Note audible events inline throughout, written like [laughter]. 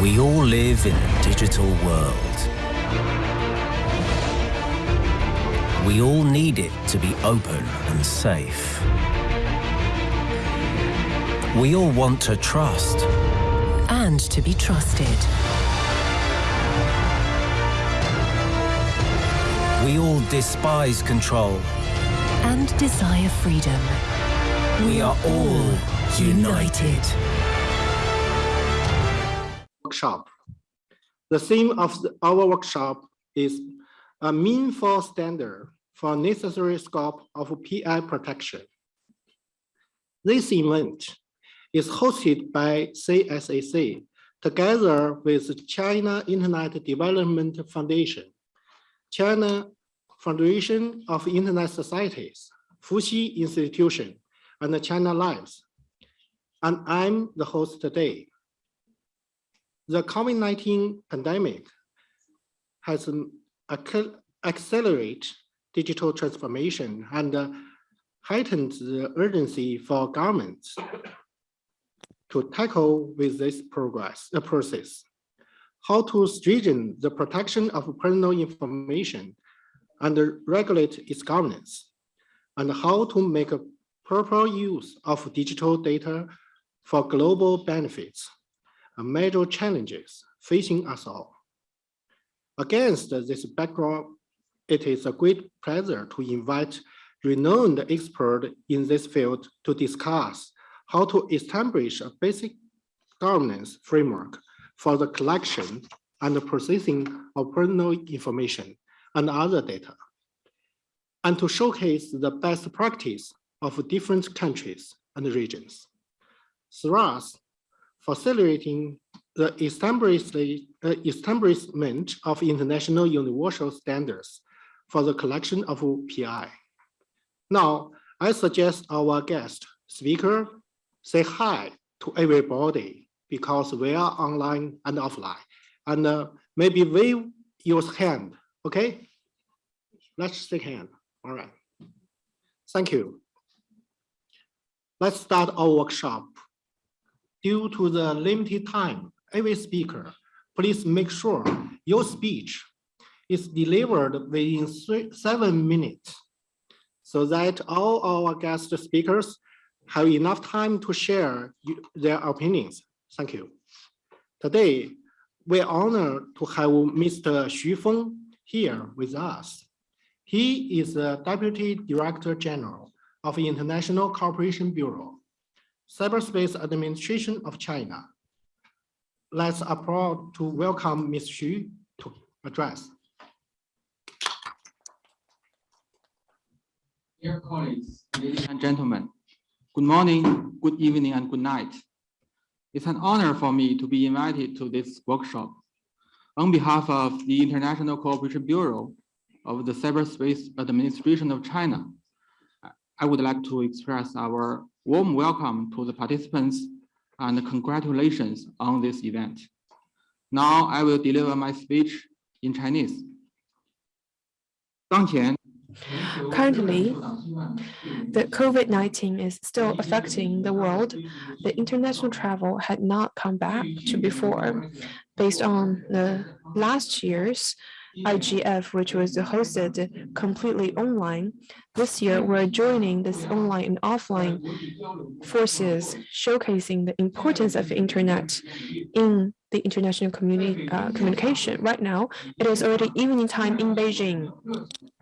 We all live in a digital world. We all need it to be open and safe. We all want to trust. And to be trusted. We all despise control. And desire freedom. We are all united. Workshop. The theme of the, our workshop is a meaningful standard for necessary scope of PI protection. This event is hosted by CSAC together with China Internet Development Foundation, China Foundation of Internet Societies, Fuxi Institution, and China Lives. And I'm the host today. The COVID-19 pandemic has accelerated digital transformation and heightened the urgency for governments to tackle with this progress process. How to strengthen the protection of personal information and regulate its governance, and how to make a proper use of digital data for global benefits, major challenges facing us all. Against this background, it is a great pleasure to invite renowned experts in this field to discuss how to establish a basic governance framework for the collection and processing of personal information and other data, and to showcase the best practice of different countries and regions. Thus, facilitating the establishment of international universal standards for the collection of PI. Now, I suggest our guest speaker say hi to everybody because we are online and offline. And uh, maybe wave your hand, okay? Let's shake hand, all right. Thank you. Let's start our workshop. Due to the limited time, every speaker, please make sure your speech is delivered within three, seven minutes so that all our guest speakers have enough time to share their opinions. Thank you. Today, we're honored to have Mr. Xu Feng here with us. He is the Deputy Director General of the International Cooperation Bureau, Cyberspace Administration of China. Let's applaud to welcome Ms. Xu to address. Dear colleagues, ladies and gentlemen, Good morning, good evening, and good night. It's an honor for me to be invited to this workshop. On behalf of the International Cooperation Bureau of the Cyberspace Administration of China, I would like to express our warm welcome to the participants and congratulations on this event. Now I will deliver my speech in Chinese. 当前 Currently, the COVID-19 is still affecting the world. The international travel had not come back to before. Based on the last year's IGF, which was hosted completely online. This year, we're joining this online and offline forces, showcasing the importance of internet in the international community uh, communication. Right now, it is already evening time in Beijing.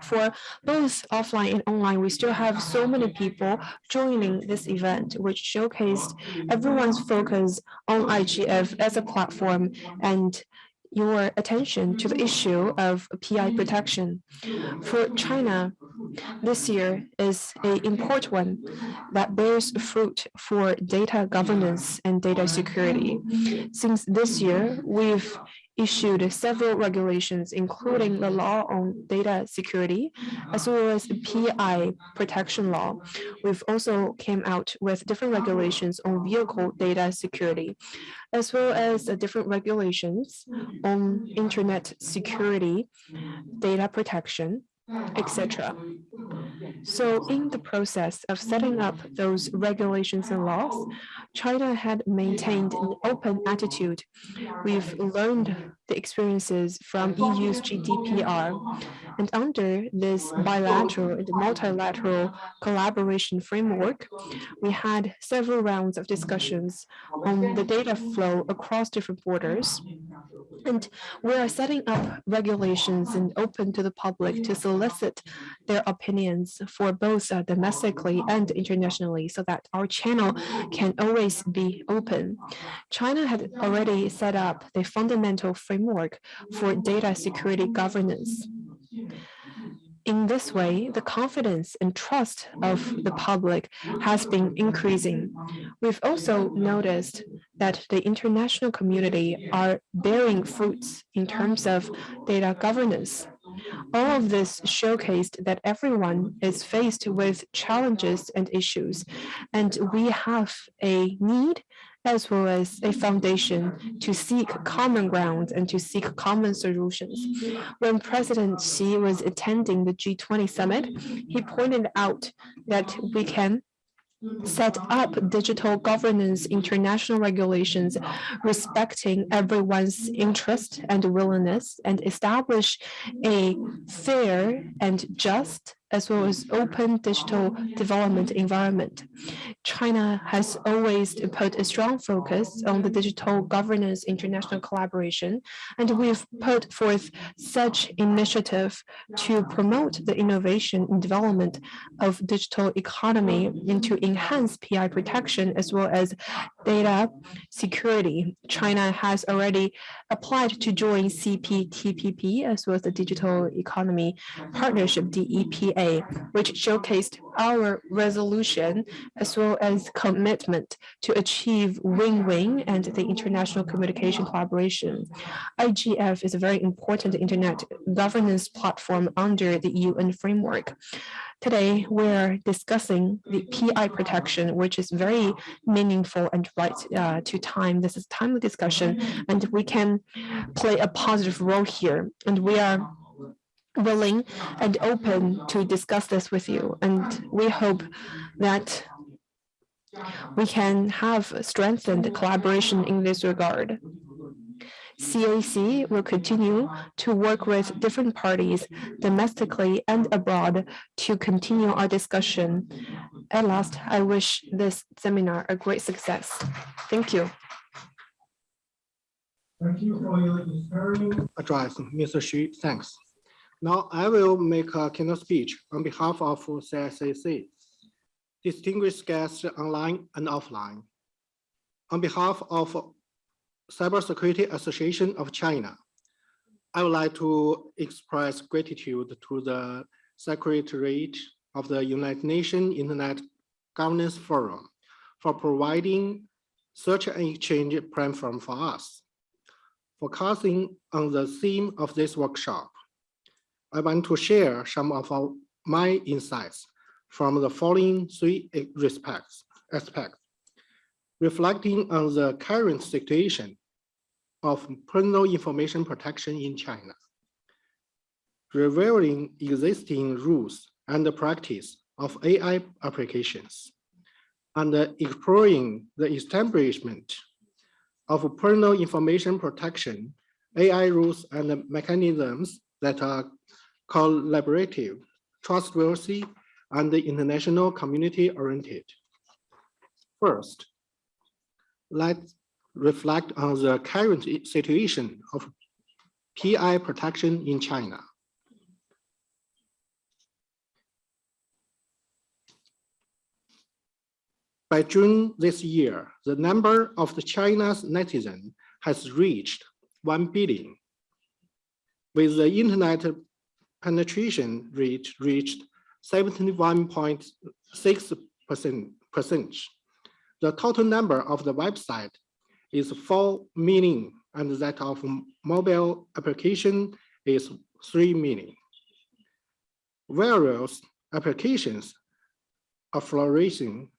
For both offline and online, we still have so many people joining this event, which showcased everyone's focus on IGF as a platform and your attention to the issue of PI protection. For China, this year is an important one that bears fruit for data governance and data security. Since this year, we've issued several regulations, including the law on data security, as well as the PI protection law. We've also came out with different regulations on vehicle data security, as well as different regulations on internet security, data protection, etc. So in the process of setting up those regulations and laws, China had maintained an open attitude. We've learned the experiences from EU's GDPR. And under this bilateral and multilateral collaboration framework, we had several rounds of discussions on the data flow across different borders. And we are setting up regulations and open to the public to solicit their opinions for both uh, domestically and internationally so that our channel can always be open. China had already set up the fundamental framework for data security governance. In this way, the confidence and trust of the public has been increasing. We've also noticed that the international community are bearing fruits in terms of data governance. All of this showcased that everyone is faced with challenges and issues, and we have a need as well as a foundation to seek common ground and to seek common solutions. When President Xi was attending the G20 summit, he pointed out that we can set up digital governance international regulations respecting everyone's interest and willingness and establish a fair and just as well as open digital development environment. China has always put a strong focus on the digital governance international collaboration, and we've put forth such initiative to promote the innovation and development of digital economy and to enhance PI protection as well as data security. China has already applied to join CPTPP as well as the Digital Economy Partnership, Which showcased our resolution as well as commitment to achieve win-win and the international communication collaboration. IGF is a very important internet governance platform under the UN framework. Today, we're discussing the PI protection, which is very meaningful and right uh, to time. This is timely discussion, and we can play a positive role here. And we are willing and open to discuss this with you. And we hope that we can have strengthened collaboration in this regard. CAC will continue to work with different parties domestically and abroad to continue our discussion. At last, I wish this seminar a great success. Thank you. Thank you for your inspiring address, Mr. Xu. Thanks. Now I will make a keynote speech on behalf of CSAC, distinguished guests online and offline. On behalf of Cybersecurity Association of China, I would like to express gratitude to the Secretariat of the United Nations Internet Governance Forum for providing such an exchange platform for us. Focusing on the theme of this workshop, I want to share some of our, my insights from the following three respects, aspects. Reflecting on the current situation of personal information protection in China, revealing existing rules and the practice of AI applications, and exploring the establishment of personal information protection, AI rules and mechanisms that are collaborative, trustworthy, and international community oriented. First, let's reflect on the current situation of PI protection in China. By June this year, the number of the China's netizens has reached 1 billion. With the internet penetration rate reached 71.6 percent. The total number of the website is 4 million and that of mobile application is 3 million. Various applications are flourishing,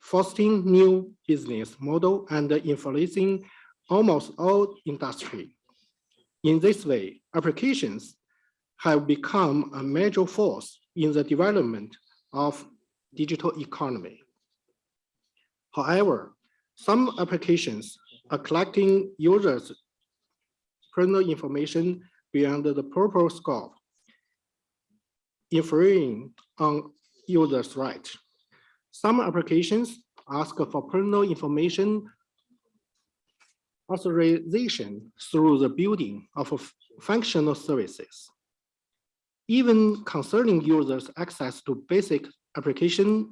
fostering new business model and influencing almost all industry. In this way, applications have become a major force in the development of digital economy. However, some applications are collecting users' personal information beyond the proper scope, infringing on users' rights. Some applications ask for personal information authorization through the building of functional services. Even concerning users' access to basic application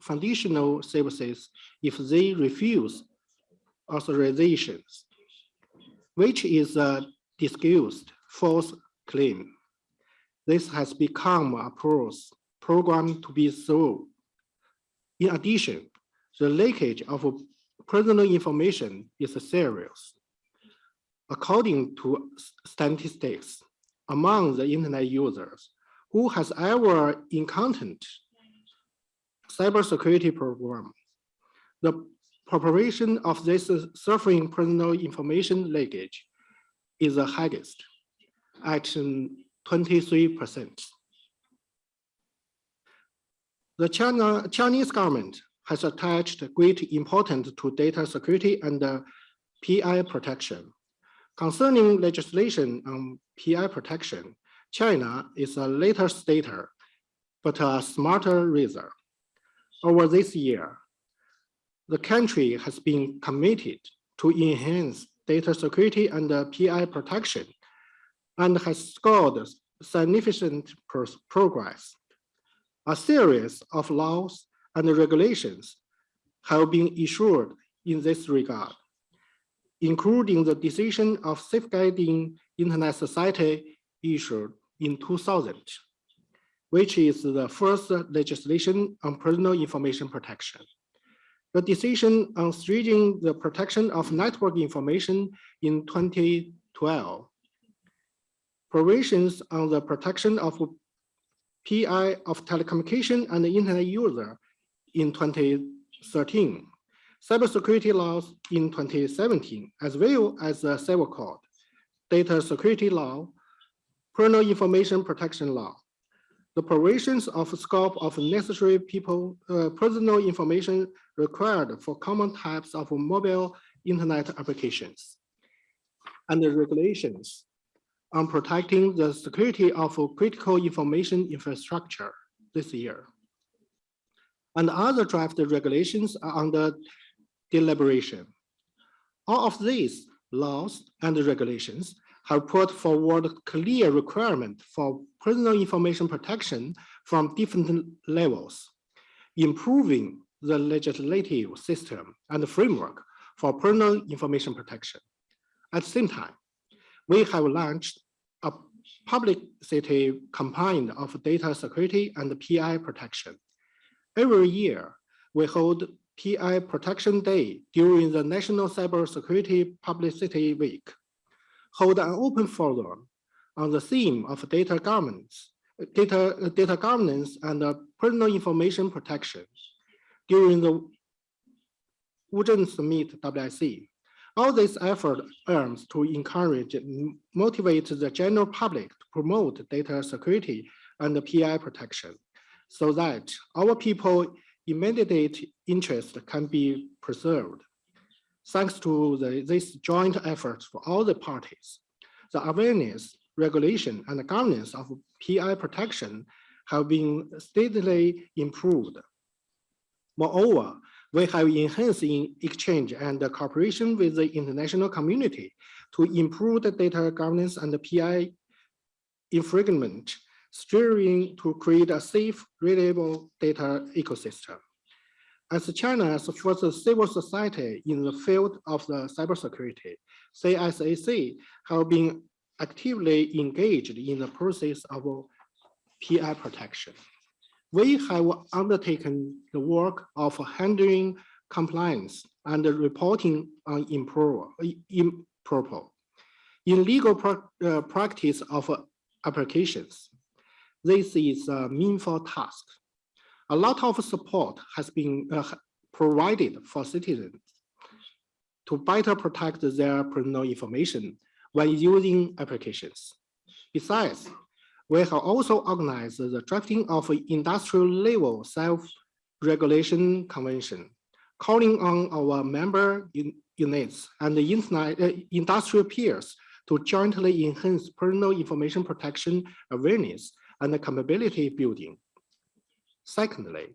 foundational services if they refuse authorizations, which is a disguised false claim. This has become a program to be through. In addition, the leakage of personal information is serious. According to statistics, among the internet users who has ever encountered cybersecurity program, the proportion of this suffering personal information leakage is the highest at um, twenty-three percent. The China, Chinese government has attached great importance to data security and uh, PI protection. Concerning legislation on PI protection, China is a later stater, but a smarter razor. Over this year, the country has been committed to enhance data security and uh, PI protection and has scored significant progress. A series of laws and regulations have been issued in this regard, including the decision of safeguarding Internet Society issued in 2000, which is the first legislation on personal information protection. The decision on stringing the protection of network information in 2012. Provisions on the protection of PI of telecommunication and the internet user in 2013. Cybersecurity laws in 2017, as well as the Civil Code, Data Security Law, Personal Information Protection Law. The provisions of scope of necessary people, uh, personal information required for common types of mobile internet applications. And the regulations on protecting the security of critical information infrastructure this year. And other draft regulations are under deliberation. All of these laws and regulations have put forward clear requirement for personal information protection from different levels, improving the legislative system and framework for personal information protection. At the same time, we have launched a publicity campaign of data security and PI protection. Every year, we hold PI Protection Day during the National Cybersecurity Publicity Week. Hold an open forum on the theme of data governance, data, data governance and personal information protection during the Wuzhen Summit WIC. All this effort aims to encourage and motivate the general public to promote data security and PI protection so that our people immediate interest can be preserved. Thanks to the, this joint effort for all the parties, the awareness, regulation, and governance of PI protection have been steadily improved. Moreover, we have enhanced in exchange and cooperation with the international community to improve the data governance and the PI infringement, steering to create a safe, reliable data ecosystem. As China's first civil society in the field of the cybersecurity, CSAC have been actively engaged in the process of PI protection. We have undertaken the work of handling compliance and reporting on improper, improper in legal pra- uh, practice of applications. This is a meaningful task. A lot of support has been uh, provided for citizens to better protect their personal information when using applications. Besides, We have also organized the drafting of an industrial level self-regulation convention, calling on our member un- units and the uh, industrial peers to jointly enhance personal information protection awareness and capability building. Secondly,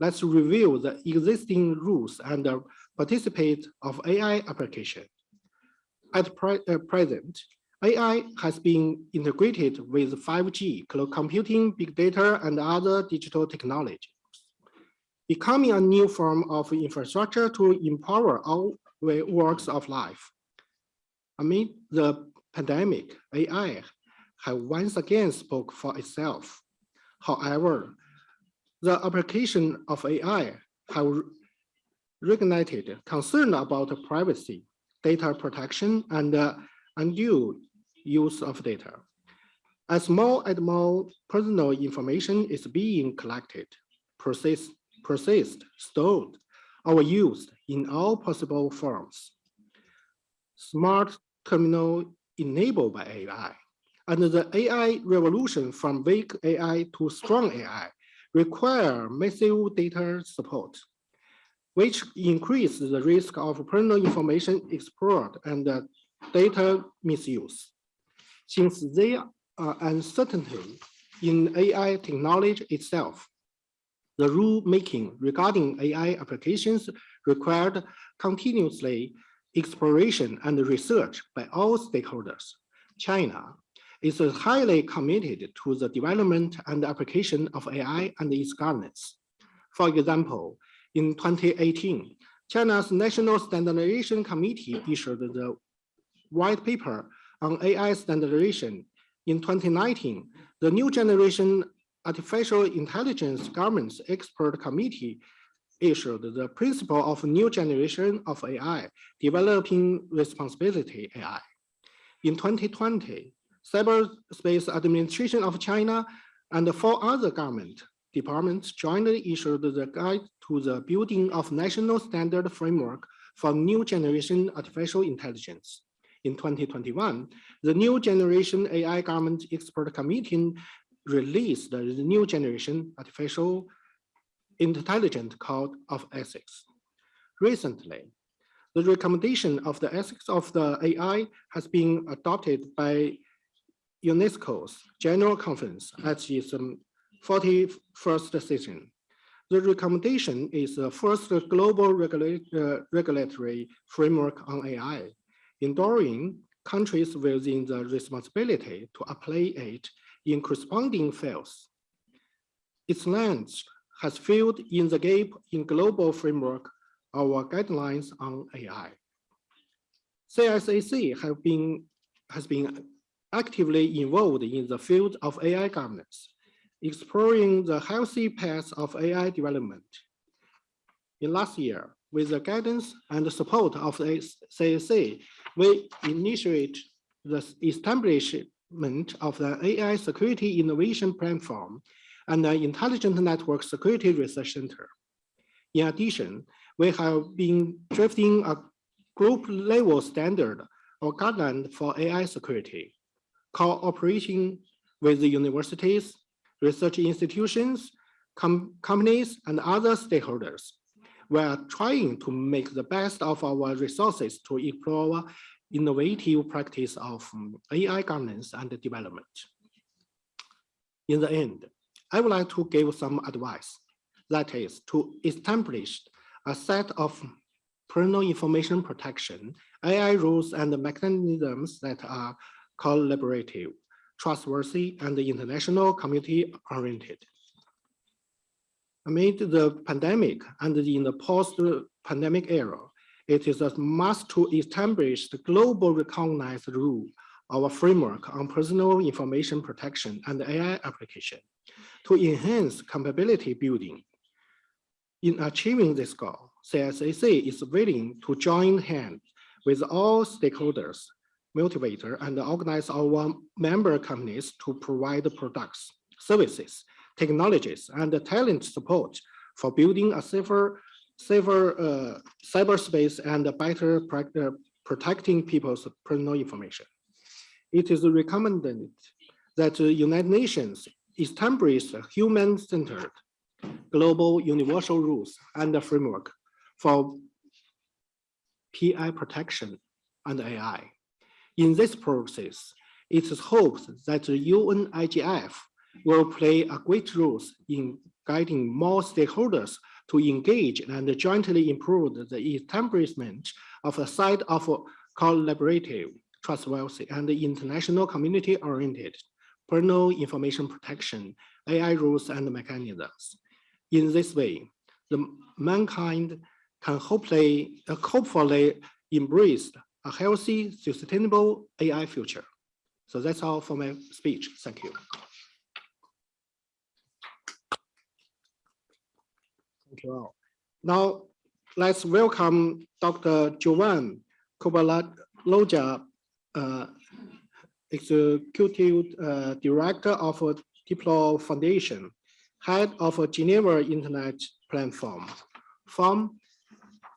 let's review the existing rules and uh, participate of AI application. At pre- uh, present, AI has been integrated with 5G, cloud computing, big data, and other digital technologies, becoming a new form of infrastructure to empower all walks of life. Amid the pandemic, AI have once again spoke for itself. However, the application of AI have reignited concern about privacy, data protection, and uh, undue use of data. As more and more personal information is being collected, processed, processed, stored, or used in all possible forms. Smart terminal enabled by AI, and the AI revolution from weak AI to strong AI require massive data support, which increase the risk of personal information explored and data misuse. Since there are uncertainty in AI technology itself, the rule making regarding AI applications required continuously exploration and research by all stakeholders. China is highly committed to the development and application of AI and its governance. For example, in 2018, China's National Standardization Committee issued the white paper on AI standardization. In 2019, the New Generation Artificial Intelligence Governance Expert Committee issued the principle of new generation of AI, developing responsibility AI. In 2020, Cyberspace Administration of China and four other government departments jointly issued the guide to the building of national standard framework for new generation artificial intelligence. In 2021, the new generation AI government expert committee released the new generation artificial intelligence code of ethics. Recently, the recommendation of the ethics of the AI has been adopted by UNESCO's General Conference at its um, 41st session. The recommendation is the first global regula- uh, regulatory framework on AI, enduring countries within the responsibility to apply it in corresponding fields. Its length has filled in the gap in global framework our guidelines on AI. CSAC have been, has been actively involved in the field of AI governance, exploring the healthy path of AI development. In last year, with the guidance and support of the CSA, we initiate the establishment of the AI Security Innovation Platform and the Intelligent Network Security Research Center. In addition, we have been drafting a group level standard or guideline for AI security, cooperating with the universities, research institutions, com companies, and other stakeholders. We are trying to make the best of our resources to explore innovative practice of um, AI governance and development. In the end, I would like to give some advice. That is to establish a set of personal information protection, AI rules and mechanisms that are collaborative, trustworthy, and international community oriented. Amid the pandemic and in the post-pandemic era, it is a must to establish the global recognized rule, our framework on personal information protection and AI application to enhance capability building. In achieving this goal, CSAC is willing to join hands with all stakeholders, motivate and organize our member companies to provide products, services, technologies, and talent support for building a safer, safer uh, cyberspace and better uh, protecting people's personal information. It is recommended that the United Nations establish human-centered global universal rules and framework for PI protection and AI. In this process, it is hoped that the UNIGF will play a great role in guiding more stakeholders to engage and jointly improve the establishment of a site of collaborative, trustworthy, and international community-oriented personal information protection, AI rules and mechanisms. In this way, the mankind can hopefully, hopefully embrace a healthy, sustainable AI future. So that's all for my speech. Thank you. Thank you all. Now, let's welcome Dr. Jovan Kurbalija, uh, Executive uh, Director of Diplo Foundation, Head of Geneva Internet Platform, from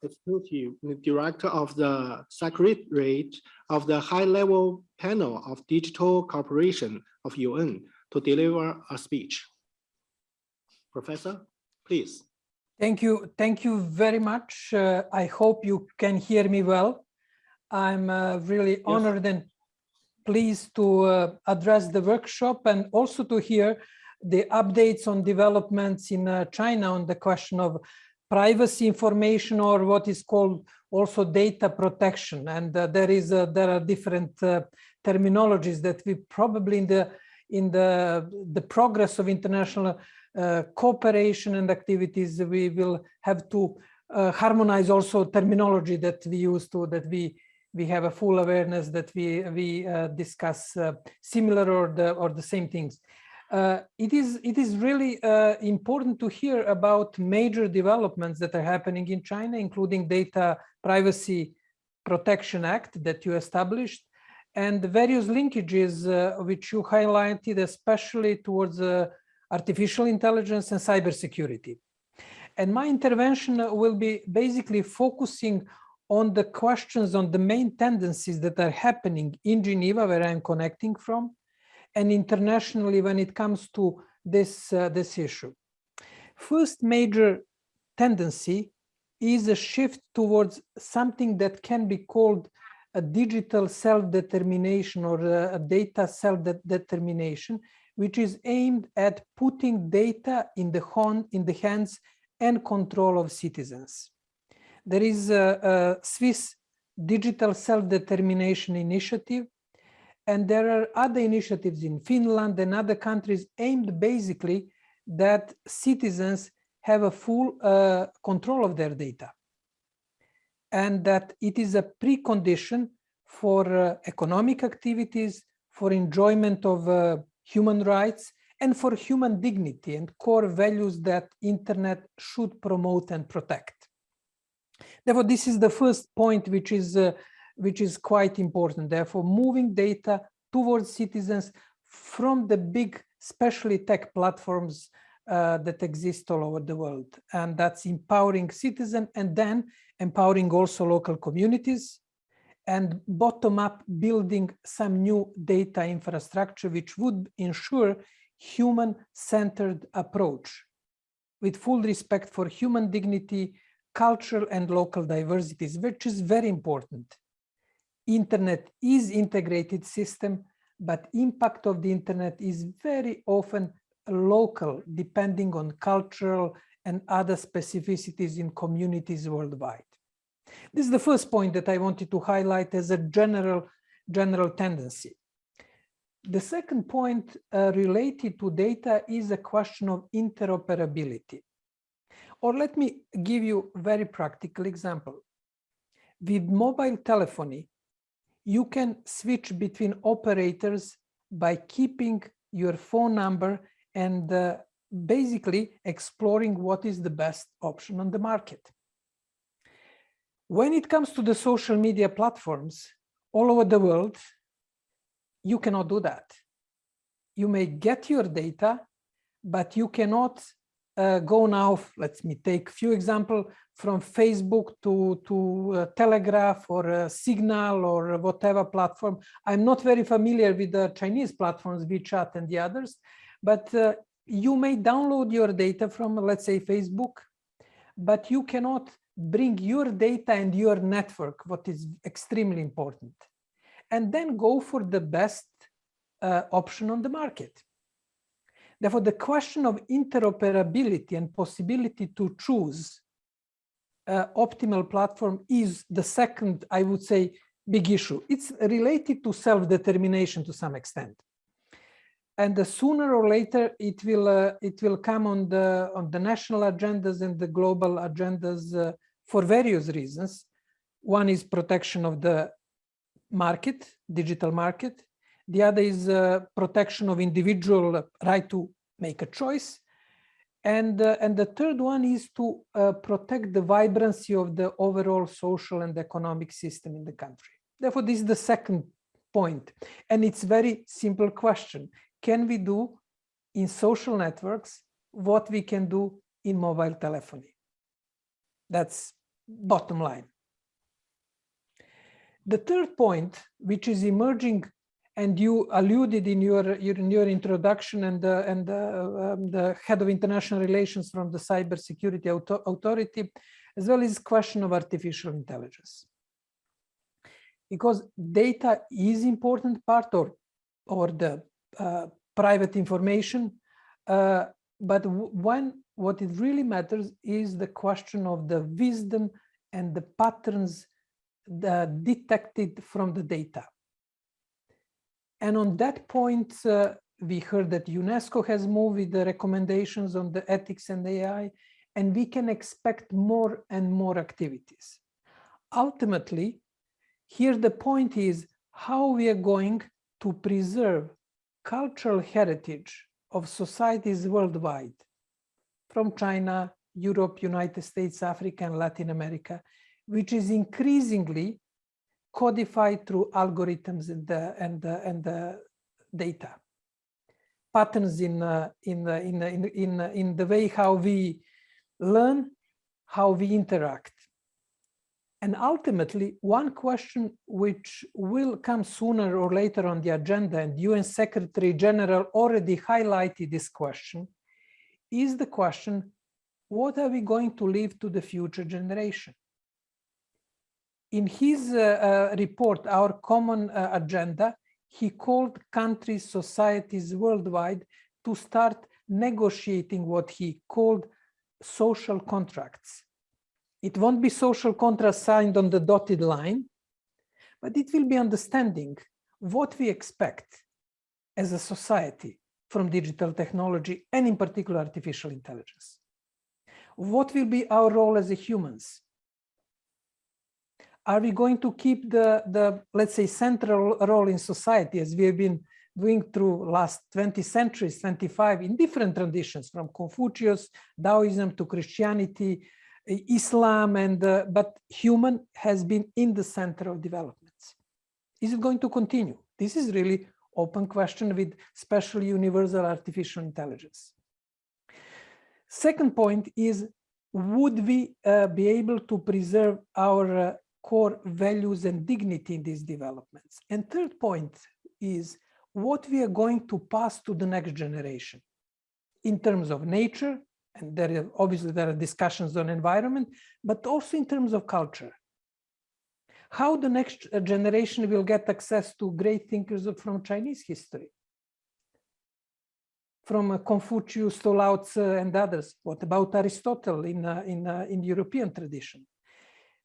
Executive Director of the Secretariat of the High Level Panel of Digital Cooperation of UN to deliver a speech. Professor, please. Thank you. Thank you very much. Uh, I hope you can hear me well. I'm uh, really yes. honored and pleased to uh, address the workshop and also to hear the updates on developments in uh, China on the question of privacy information or what is called also data protection. And uh, there is there are different uh, terminologies that we probably in the in the the progress of international uh, cooperation and activities, we will have to uh, harmonize also terminology that we use to that we we have a full awareness that we we uh, discuss uh, similar or the or the same things. Uh, it is it is really uh, important to hear about major developments that are happening in China, including Data Privacy Protection Act that you established, and the various linkages which you highlighted, especially towards artificial intelligence and cybersecurity. And my intervention will be basically focusing on the questions on the main tendencies that are happening in Geneva, where I'm connecting from, and internationally when it comes to this, uh, this issue. First major tendency is a shift towards something that can be called a digital self-determination or a, data self-determination, which is aimed at putting data in the, in the hands and control of citizens. There is a, a Swiss digital self-determination initiative, and there are other initiatives in Finland and other countries aimed basically that citizens have a full uh, control of their data and that it is a precondition for uh, economic activities, for enjoyment of uh, human rights, and for human dignity and core values that internet should promote and protect. Therefore, this is the first point which is, uh, which is quite important. Therefore, moving data towards citizens from the big, especially tech platforms uh, that exist all over the world. And that's empowering citizens and then empowering also local communities and bottom-up building some new data infrastructure which would ensure human-centered approach with full respect for human dignity, cultural and local diversities, which is very important. Internet is integrated system, but impact of the internet is very often local, depending on cultural and other specificities in communities worldwide. This is the first point that I wanted to highlight as a general, general tendency. The second point uh, related to data is a question of interoperability. Or let me give you a very practical example. With mobile telephony, you can switch between operators by keeping your phone number and uh, basically exploring what is the best option on the market. When it comes to the social media platforms all over the world, you cannot do that. You may get your data, but you cannot uh, go now, let me take a few example from Facebook to, to uh, Telegraph or uh, Signal or whatever platform. I'm not very familiar with the Chinese platforms, WeChat and the others, but uh, you may download your data from, let's say, Facebook, but you cannot bring your data and your network, what is extremely important, and then go for the best uh, option on the market. Therefore, the question of interoperability and possibility to choose uh, optimal platform is the second, I would say, big issue. It's related to self-determination to some extent. And the sooner or later it will uh, it will come on the on the national agendas and the global agendas uh, for various reasons. One is protection of the market, digital market. The other is uh, protection of individual right to make a choice. And, uh, and the third one is to uh, protect the vibrancy of the overall social and economic system in the country. Therefore, this is the second point. And it's very simple question. Can we do in social networks what we can do in mobile telephony? That's bottom line. The third point, which is emerging, and you alluded in your, in your introduction and, the, and the, um, the head of international relations from the cybersecurity auto authority, as well as question of artificial intelligence. Because data is important part or, or the uh, private information, uh, but when what it really matters is the question of the wisdom and the patterns that detected from the data. And on that point, uh, we heard that UNESCO has moved with the recommendations on the ethics and AI, and we can expect more and more activities. Ultimately, here the point is how we are going to preserve cultural heritage of societies worldwide, from China, Europe, United States, Africa, and Latin America, which is increasingly codified through algorithms and the, and the, and the data. Patterns in, uh, in, uh, in, in, in, in the way how we learn, how we interact. And ultimately, one question which will come sooner or later on the agenda, and UN Secretary General already highlighted this question, is the question, what are we going to leave to the future generation? In his uh, uh, report, Our Common uh, Agenda, he called countries, societies worldwide to start negotiating what he called social contracts it won't be social contracts signed on the dotted line, but it will be understanding what we expect as a society from digital technology and in particular artificial intelligence. What will be our role as humans? Are we going to keep the, the, let's say, central role in society as we have been doing through last 20 centuries, 25, in different traditions, from Confucius, Taoism to Christianity, Islam and uh, but human has been in the center of developments. Is it going to continue? This is really open question with special universal artificial intelligence. Second point is, would we uh, be able to preserve our uh, core values and dignity in these developments? And third point is what we are going to pass to the next generation in terms of nature, and there are obviously there are discussions on environment, but also in terms of culture. How the next generation will get access to great thinkers from Chinese history, from Confucius to Lao Tzu and others. What about Aristotle in uh, in uh, in European tradition?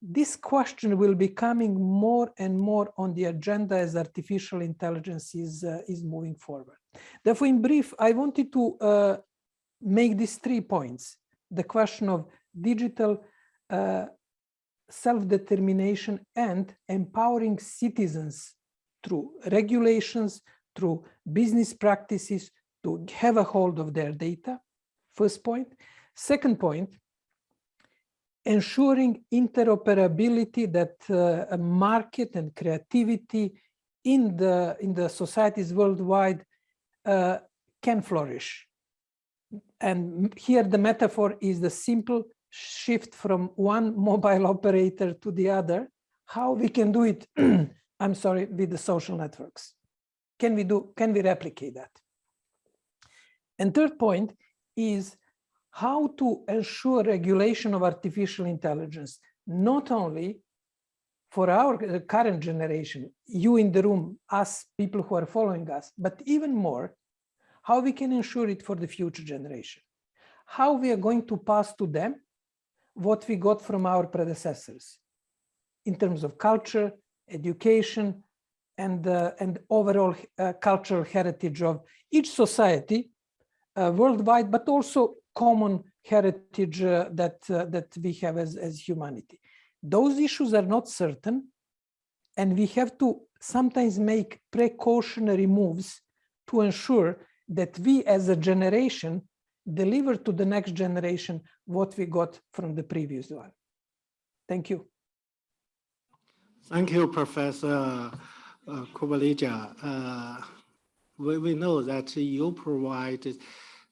This question will be coming more and more on the agenda as artificial intelligence is uh, is moving forward. Therefore, in brief, I wanted to uh, make these three points, the question of digital uh, self-determination and empowering citizens through regulations, through business practices to have a hold of their data, first point. Second point, ensuring interoperability that uh, a market and creativity in the, in the societies worldwide uh, can flourish and here the metaphor is the simple shift from one [laughs] mobile operator to the other, how we can do it, [clears throat] I'm sorry, with the social networks. Can we do, can we replicate that? And third point is how to ensure regulation of artificial intelligence, not only for our uh, current generation, you in the room, us people who are following us, but even more, how we can ensure it for the future generation, how we are going to pass to them what we got from our predecessors in terms of culture, education, and, uh, and overall uh, cultural heritage of each society uh, worldwide, but also common heritage uh, that, uh, that we have as, as humanity. Those issues are not certain, and we have to sometimes make precautionary moves to ensure that we as a generation deliver to the next generation what we got from the previous one. Thank you. Thank you, Professor uh. Uh, we, we know that you provide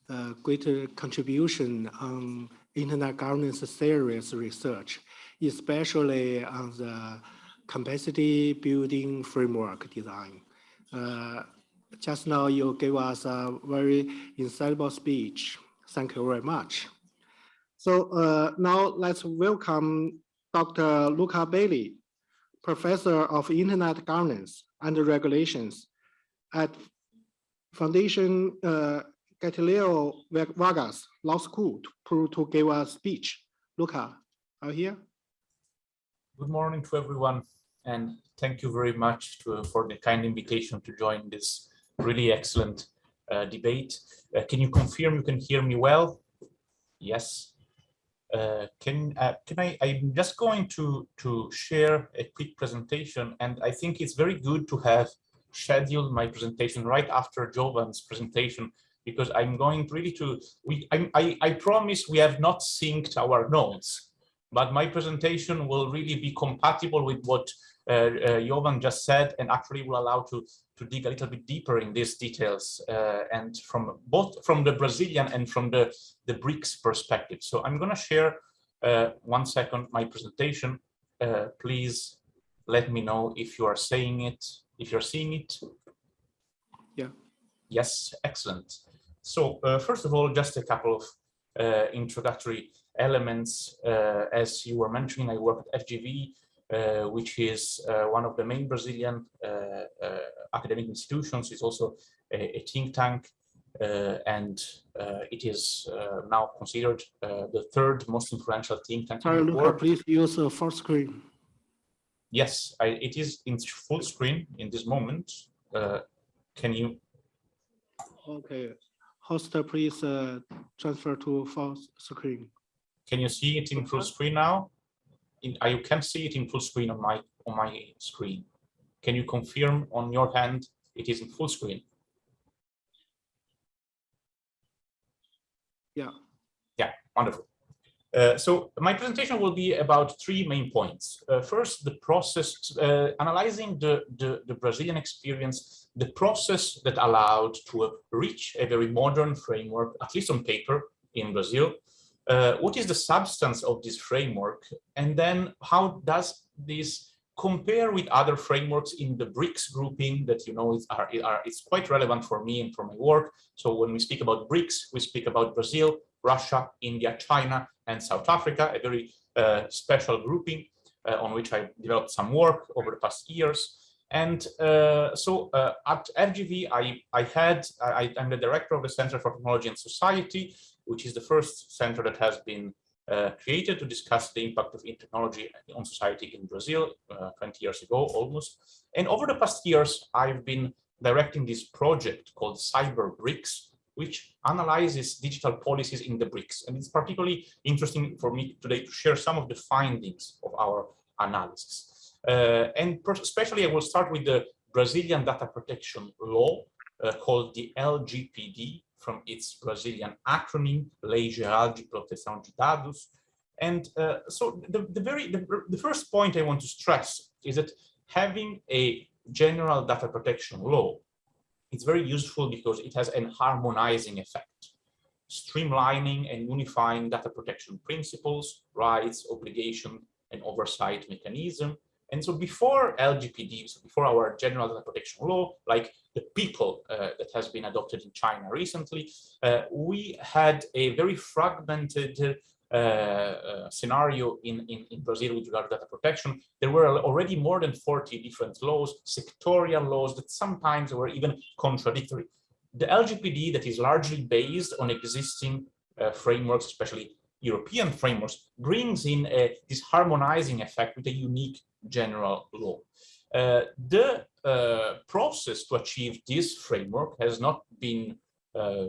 uh, greater contribution on internet governance theories research, especially on the capacity building framework design. Uh, just now you gave us a very insightful speech. Thank you very much. So uh, now let's welcome Dr. Luca Belli, Professor of Internet Governance and Regulations at Foundation uh, Getulio Vargas Law School to, to give a speech. Luca, are you here? Good morning to everyone, and thank you very much to, for the kind invitation to join this really excellent uh, debate. Uh, can you confirm you can hear me well? Yes. Uh, can uh, can I? I'm just going to to share a quick presentation, and I think it's very good to have scheduled my presentation right after Jovan's presentation because I'm going really to. We I I, I promise we have not synced our notes, but my presentation will really be compatible with what uh, uh, Jovan just said, and actually will allow to to dig a little bit deeper in these details uh, and from both from the Brazilian and from the, the BRICS perspective. So I'm going to share uh, one second my presentation. Uh, please let me know if you are saying it, if you're seeing it. Yeah. Yes, excellent. So uh, first of all, just a couple of uh, introductory elements. Uh, as you were mentioning, I work at FGV, uh, which is uh, one of the main Brazilian uh, academic institutions. It's also a, a think tank, and it is now considered the third most influential think tank. Sorry, Luca, please use a full screen. Yes, I, it is in full screen in this moment. can you? Okay, host, please uh, transfer to full screen. Can you see it in full screen now? in, uh, you can see it in full screen on my on my screen. Can you confirm on your hand it is in full screen? Yeah. Yeah, wonderful. Uh, so my presentation will be about three main points. Uh, first, the process, uh, analyzing the, the, the, Brazilian experience, the process that allowed to reach a very modern framework, at least on paper, in Brazil, uh, what is the substance of this framework? And then how does this compare with other frameworks in the BRICS grouping that you know is, are, are, it's quite relevant for me and for my work. So when we speak about BRICS, we speak about Brazil, Russia, India, China, and South Africa, a very uh, special grouping uh, on which I developed some work over the past years. And uh, so uh, at FGV, I, I had, I, I'm the director of the Center for Technology and Society, which is the first center that has been uh, created to discuss the impact of technology on society in Brazil uh, 20 years ago almost. And over the past years, I've been directing this project called Cyber BRICS, which analyzes digital policies in the BRICS. And it's particularly interesting for me today to share some of the findings of our analysis. Uh, and especially I will start with the Brazilian data protection law uh, called the LGPD, from its Brazilian acronym, Lei Geral de Proteção de Dados. And uh, so the, the very the, the first point I want to stress is that having a general data protection law it's very useful because it has an harmonizing effect. streamlining and unifying data protection principles, rights, obligation, and oversight mechanism. And so before LGPD, so before our general data protection law, like the PIPL uh, that has been adopted in China recently, uh, we had a very fragmented uh, uh, scenario in, in, in, Brazil with regard to data protection. There were already more than 40 different laws, sectorial laws that sometimes were even contradictory. The LGPD that is largely based on existing uh, frameworks, especially European frameworks, brings in a, this harmonizing effect with a unique general law. Uh, the uh, process to achieve this framework has not been uh,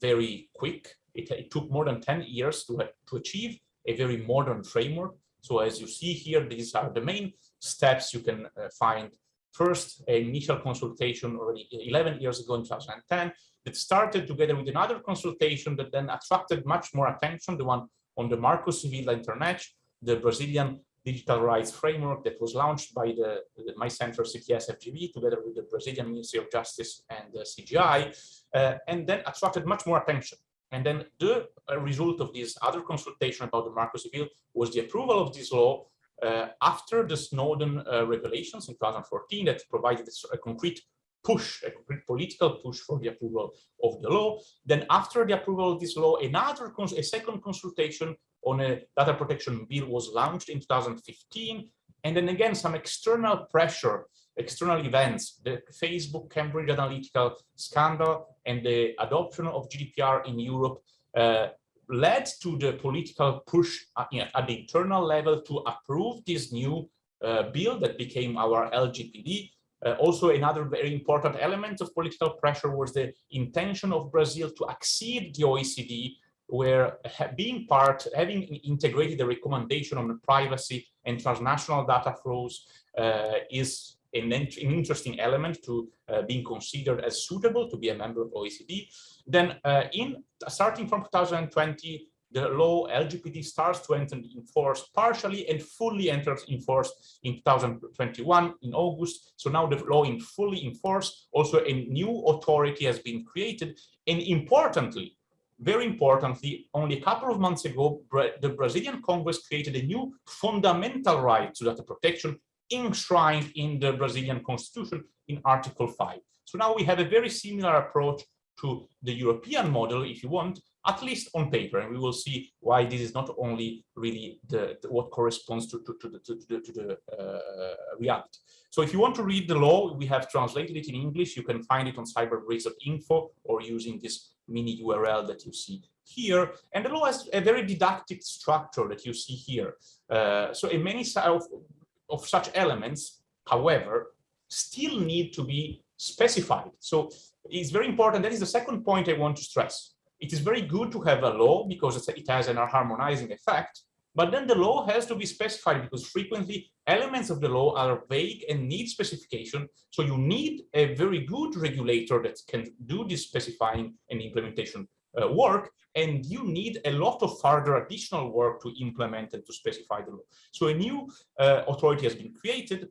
very quick. It, it, took more than 10 years to, to achieve a very modern framework. So as you see here, these are the main steps you can uh, find. First, an initial consultation already 11 years ago in 2010 that started together with another consultation that then attracted much more attention, the one on the Marco Civil Internet, the Brazilian digital rights framework that was launched by the, the my center CTS FGV together with the Brazilian Ministry of Justice and the CGI, uh, and then attracted much more attention. And then the uh, result of this other consultation about the Marco Civil was the approval of this law uh, after the Snowden uh, revelations in 2014 that provided a concrete push, a concrete political push for the approval of the law. Then after the approval of this law, another, a second consultation on a data protection bill was launched in 2015. And then again, some external pressure, external events, the Facebook Cambridge Analytica scandal and the adoption of GDPR in Europe uh, led to the political push at, at, the internal level to approve this new uh, bill that became our LGPD. Uh, also, another very important element of political pressure was the intention of Brazil to accede the OECD where being part, having integrated the recommendation on privacy and transnational data flows uh, is an, an, interesting element to uh, being considered as suitable to be a member of OECD. Then uh, in starting from 2020, the law LGPD starts to enter in force partially and fully enters in force in 2021 in August. So now the law in fully in force. Also a new authority has been created. And importantly, very importantly, only a couple of months ago, the Brazilian Congress created a new fundamental right to data protection enshrined in the Brazilian constitution in Article 5. So now we have a very similar approach to the European model, if you want, at least on paper, and we will see why this is not only really the, the what corresponds to, to, to the, to, the, to the uh, reality. So if you want to read the law, we have translated it in English. You can find it on cyberbrics.info or using this mini URL that you see here. And the law has a very didactic structure that you see here. Uh, so in many of, such elements, however, still need to be specified. So it's very important. That is the second point I want to stress. It is very good to have a law because it has an harmonizing effect, but then the law has to be specified because frequently elements of the law are vague and need specification. So you need a very good regulator that can do this specifying and implementation uh, work. And you need a lot of further additional work to implement and to specify the law. So a new uh, authority has been created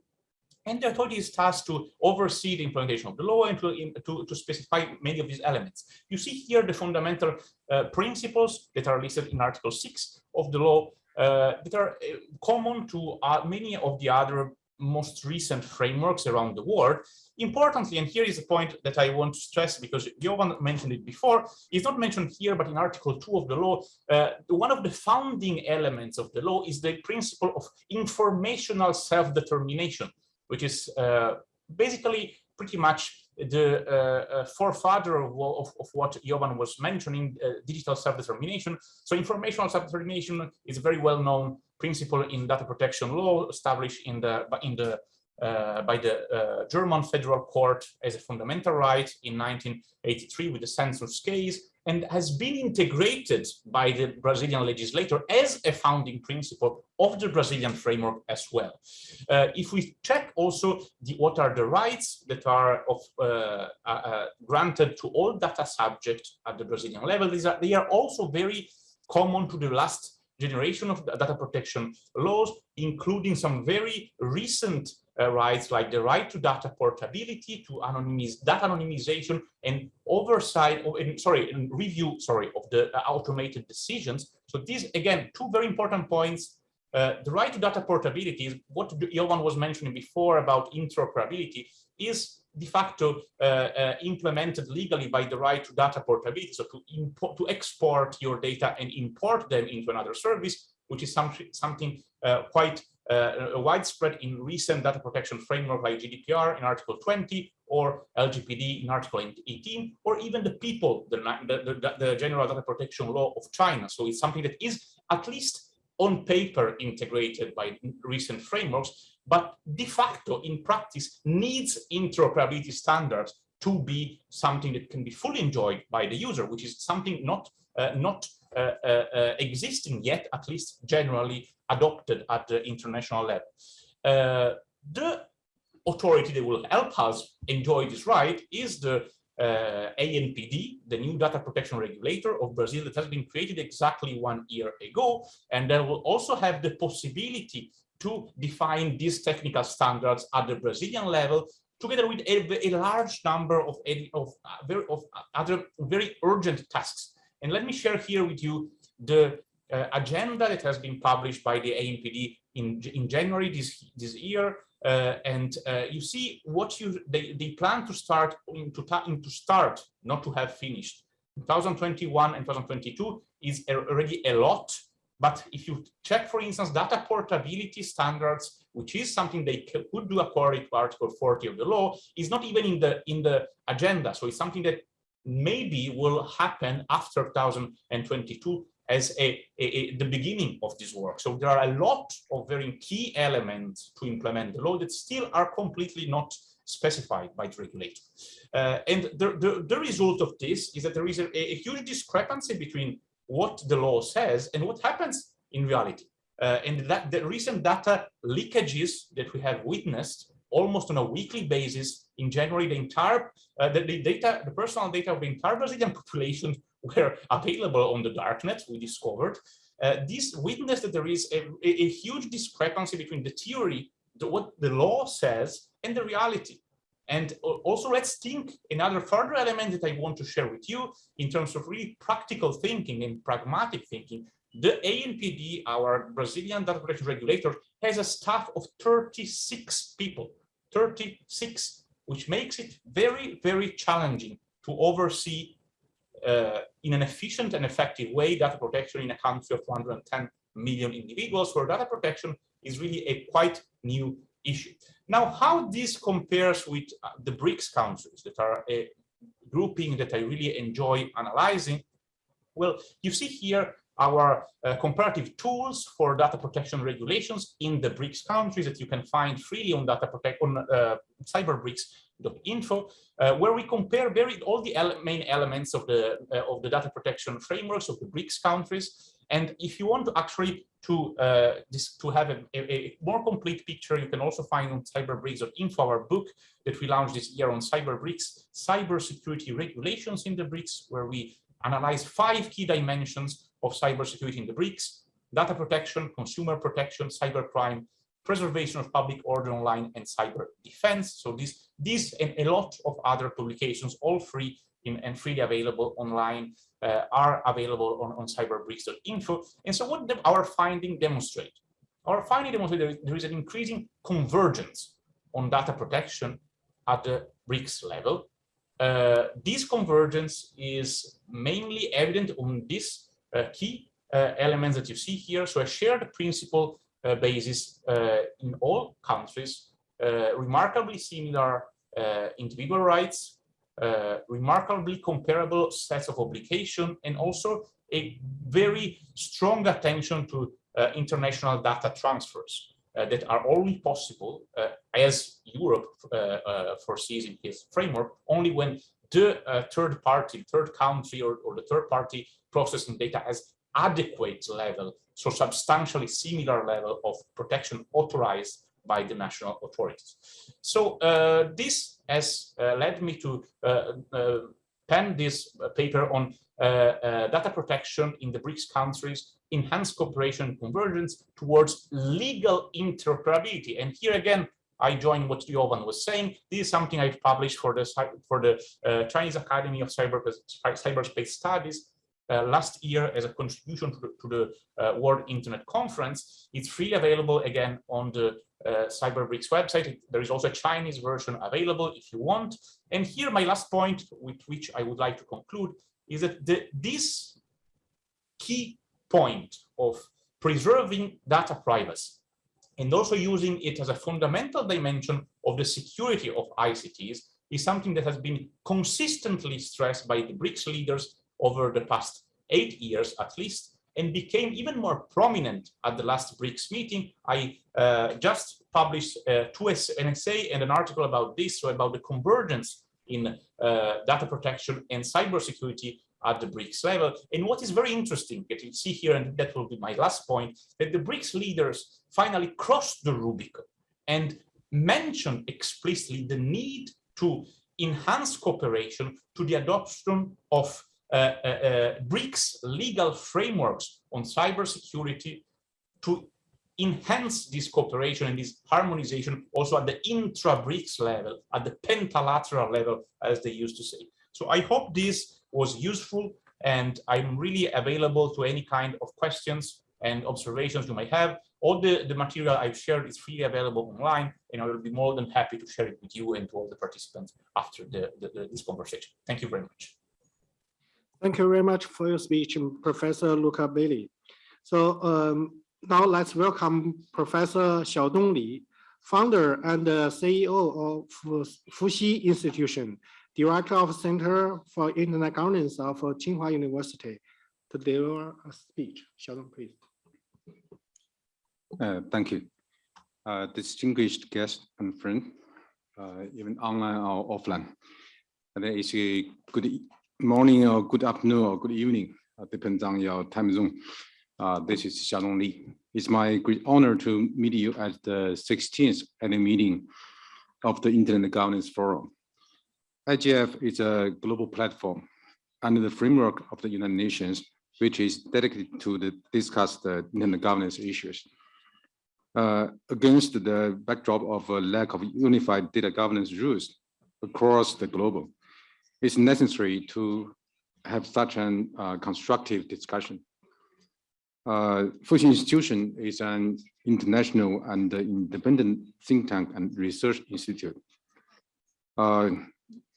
and the authority is tasked to oversee the implementation of the law and to, to, to specify many of these elements. You see here the fundamental uh, principles that are listed in Article 6 of the law uh, that are uh, common to uh, many of the other most recent frameworks around the world. Importantly, and here is a point that I want to stress because Jovan mentioned it before, is not mentioned here, but in Article 2 of the law, uh, one of the founding elements of the law is the principle of informational self-determination, which is uh, basically pretty much the uh, uh, forefather of, of, of, what Jovan was mentioning, uh, digital self-determination. So informational self-determination is a very well-known principle in data protection law established in the, in the, uh, by the uh, German Federal Court as a fundamental right in 1983 with the census case and has been integrated by the Brazilian legislator as a founding principle of the Brazilian framework as well. Uh, if we check also the, what are the rights that are of, uh, uh, uh granted to all data subjects at the Brazilian level, these are, they are also very common to the last generation of data protection laws, including some very recent uh, rights like the right to data portability, to anonymize data anonymization and oversight, of, and, sorry, and review, sorry, of the uh, automated decisions. So these, again, two very important points. Uh, the right to data portability is what Jovan was mentioning before about interoperability is de facto uh, uh, implemented legally by the right to data portability, so to to export your data and import them into another service, which is some, something uh, quite uh, widespread in recent data protection framework like GDPR in Article 20 or LGPD in Article 18, or even the PIPL, the, the, the, the General Data Protection Law of China. So it's something that is at least on paper integrated by recent frameworks, but de facto in practice needs interoperability standards to be something that can be fully enjoyed by the user, which is something not uh, not uh, uh, uh existing yet, at least generally adopted at the international level. Uh, the authority that will help us enjoy this right is the ANPD, the new data protection regulator of Brazil that has been created exactly one year ago, and that will also have the possibility to define these technical standards at the Brazilian level, together with a, a large number of, of, uh, of other very urgent tasks. And let me share here with you the uh, agenda that has been published by the ANPD in, in January this, this year. Uh, and uh, you see what you they, they plan to start into to start, not to have finished. 2021 and 2022 is already a lot but if you check, for instance, data portability standards, which is something they could do according to Article 40 of the law, is not even in the in the agenda. So it's something that maybe will happen after 2022 as a, a, a, the beginning of this work. So there are a lot of very key elements to implement the law that still are completely not specified by the regulator. Uh, and the, the, the, result of this is that there is a, a huge discrepancy between what the law says and what happens in reality. Uh, and that the recent data leakages that we have witnessed almost on a weekly basis in January, the entire uh, the, the, data, the personal data of the entire Brazilian [laughs] population [laughs] were available on the darknet. We discovered uh, this witness that there is a, a, huge discrepancy between the theory, the, what the law says, and the reality. And also let's think another further element that I want to share with you in terms of really practical thinking and pragmatic thinking. The ANPD, our Brazilian data protection regulator, has a staff of 36 people, 36, which makes it very, very challenging to oversee in an efficient and effective way data protection in a country of 110 million individuals where data protection is really a quite new issue. Now, how this compares with uh, the BRICS countries that are a grouping that I really enjoy analyzing, well, you see here our uh, comparative tools for data protection regulations in the BRICS countries that you can find freely on data protect on uh, cyberbrics.info, uh, where we compare very all the ele main elements of the uh, of the data protection frameworks of the BRICS countries. And if you want to actually to uh, this to have a, a, a, more complete picture, you can also find on cyberbrics.info our book that we launched this year on CyberBRICS, cybersecurity regulations in the BRICS, where we analyze five key dimensions of cybersecurity in the BRICS, data protection, consumer protection, cybercrime, preservation of public order online, and cyber defense. So this, this and a lot of other publications, all free in, and freely available online uh, are available on, on cyberbrics.info. And so what our finding demonstrate? Our finding demonstrate there is, there is an increasing convergence on data protection at the BRICS level. Uh, this convergence is mainly evident on uh, key uh, elements that you see here. So a shared principle uh, basis uh, in all countries, remarkably similar individual rights, uh, remarkably comparable sets of obligation and also a very strong attention to uh, international data transfers uh, that are only possible uh, as Europe uh, uh, foresees in his framework only when the third party, third country or, or the third party processing data has adequate level, so substantially similar level of protection authorized by the national authorities. So uh, this has uh, led me to uh, uh penned this uh, paper on uh, uh, data protection in the BRICS countries, enhanced cooperation and convergence towards legal interoperability. And here again, I join what Jovan was saying. This is something I've published for the for the uh, Chinese Academy of Cyber Cyberspace Studies uh, last year as a contribution to the, to the uh, World Internet Conference. It's freely available again on the uh, CyberBRICS website. There is also a Chinese version available if you want. And here my last point with which I would like to conclude is that the, this key point of preserving data privacy and also using it as a fundamental dimension of the security of ICTs is something that has been consistently stressed by the BRICS leaders over the past eight years at least, and became even more prominent at the last BRICS meeting. I uh, just published uh, two an essay and an article about this, so about the convergence in uh, data protection and cybersecurity at the BRICS level. And what is very interesting that you see here, and that will be my last point, that the BRICS leaders finally crossed the Rubicon and mentioned explicitly the need to enhance cooperation to the adoption of uh, uh, uh, BRICS legal frameworks on cybersecurity to enhance this cooperation and this harmonization also at the intra-BRICS level, at the pentalateral level, as they used to say. So I hope this was useful and I'm really available to any kind of questions and observations you might have. All the, the material I've shared is freely available online and I will be more than happy to share it with you and to all the participants after the, the, the this conversation. Thank you very much. Thank you very much for your speech, Professor Luca Belli. So um, now let's welcome Professor Xiaodong Li, founder and CEO of Fuxi Institution, Director of Center for Internet Governance of Tsinghua University, to deliver a speech. Xiaodong, please. Uh, thank you. Uh, distinguished guest and friend, uh, even online or offline. It is a good morning or good afternoon or good evening, uh, depends on your time zone. Uh, this is Xiaodong Li. It's my great honor to meet you at the 16th annual meeting of the Internet Governance Forum. IGF is a global platform under the framework of the United Nations, which is dedicated to the, discuss the governance issues. Uh, against the backdrop of a lack of unified data governance rules across the globe, it's necessary to have such an uh, constructive discussion. Uh, Institution is an international and independent think tank and research institute. Uh,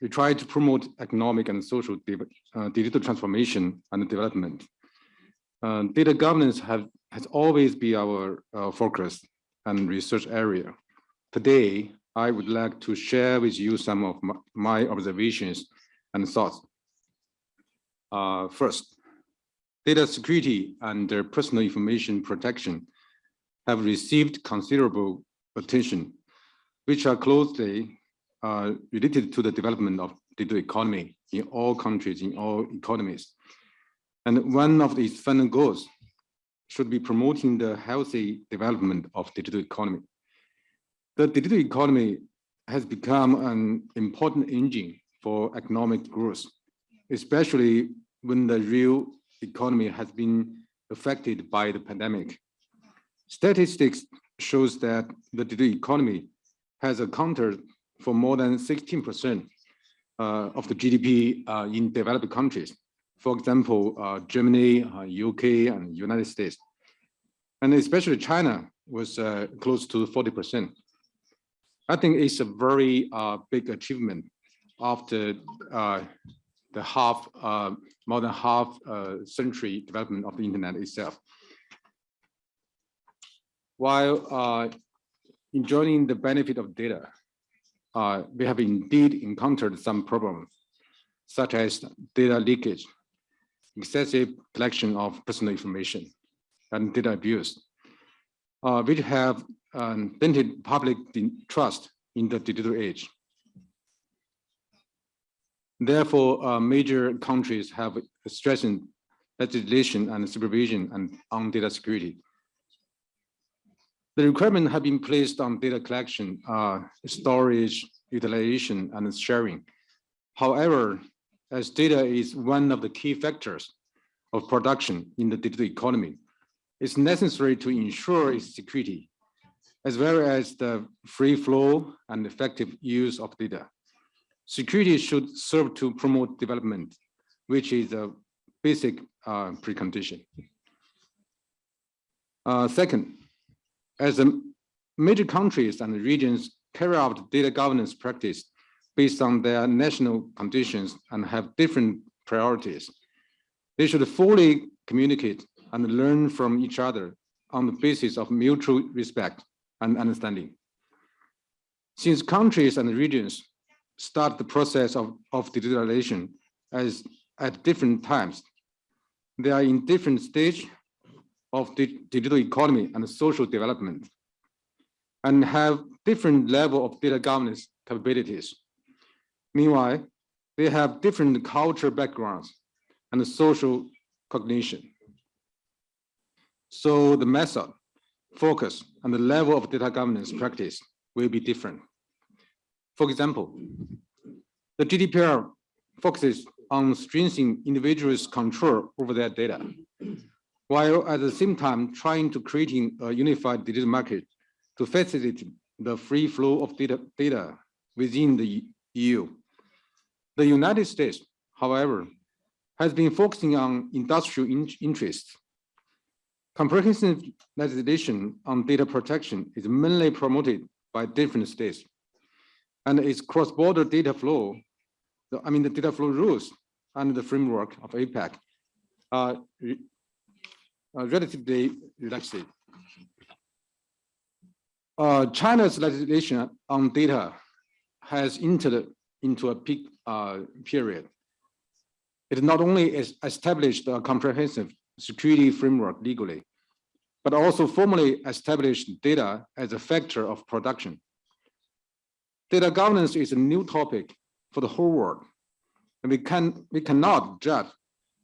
we try to promote economic and social uh, digital transformation and development. Uh, data governance have, has always been our uh, focus and research area. Today, I would like to share with you some of my, my observations and thoughts. Uh, first, data security and personal information protection have received considerable attention, which are closely uh, related to the development of digital economy in all countries, in all economies. And one of its final goals should be promoting the healthy development of digital economy. The digital economy has become an important engine for economic growth, especially when the real economy has been affected by the pandemic. Statistics shows that the digital economy has accounted for more than 16% uh, of the GDP uh, in developed countries. For example, uh, Germany, UK, and United States. And especially China was close to 40%. I think it's a very big achievement after the half, more than half century development of the internet itself. While uh, enjoying the benefit of data, uh, we have indeed encountered some problems, such as data leakage, excessive collection of personal information, and data abuse, uh, which have um, dented public trust in the digital age. Therefore, uh, major countries have stressed legislation and supervision and on data security. The requirements have been placed on data collection, uh, storage, utilization, and sharing. However, as data is one of the key factors of production in the digital economy, it's necessary to ensure its security, as well as the free flow and effective use of data. Security should serve to promote development, which is a basic uh, precondition. Uh, second, as the major countries and regions carry out data governance practice based on their national conditions and have different priorities, they should fully communicate and learn from each other on the basis of mutual respect and understanding. Since countries and regions start the process of, of digitalization as at different times, they are in different stage of the digital economy and social development and have different level of data governance capabilities. Meanwhile, they have different culture backgrounds and social cognition. So the method, focus, and the level of data governance practice will be different. For example, the GDPR focuses on strengthening individuals' control over their data, while at the same time trying to creating a unified digital market to facilitate the free flow of data, data within the EU. The United States, however, has been focusing on industrial in interests. Comprehensive legislation on data protection is mainly promoted by different states. And its cross-border data flow, the, I mean the data flow rules and the framework of APEC are, are relatively relaxed. Uh, China's legislation on data has entered into a peak uh, period. It not only is established a comprehensive security framework legally, but also formally established data as a factor of production. Data governance is a new topic for the whole world, and we can we cannot judge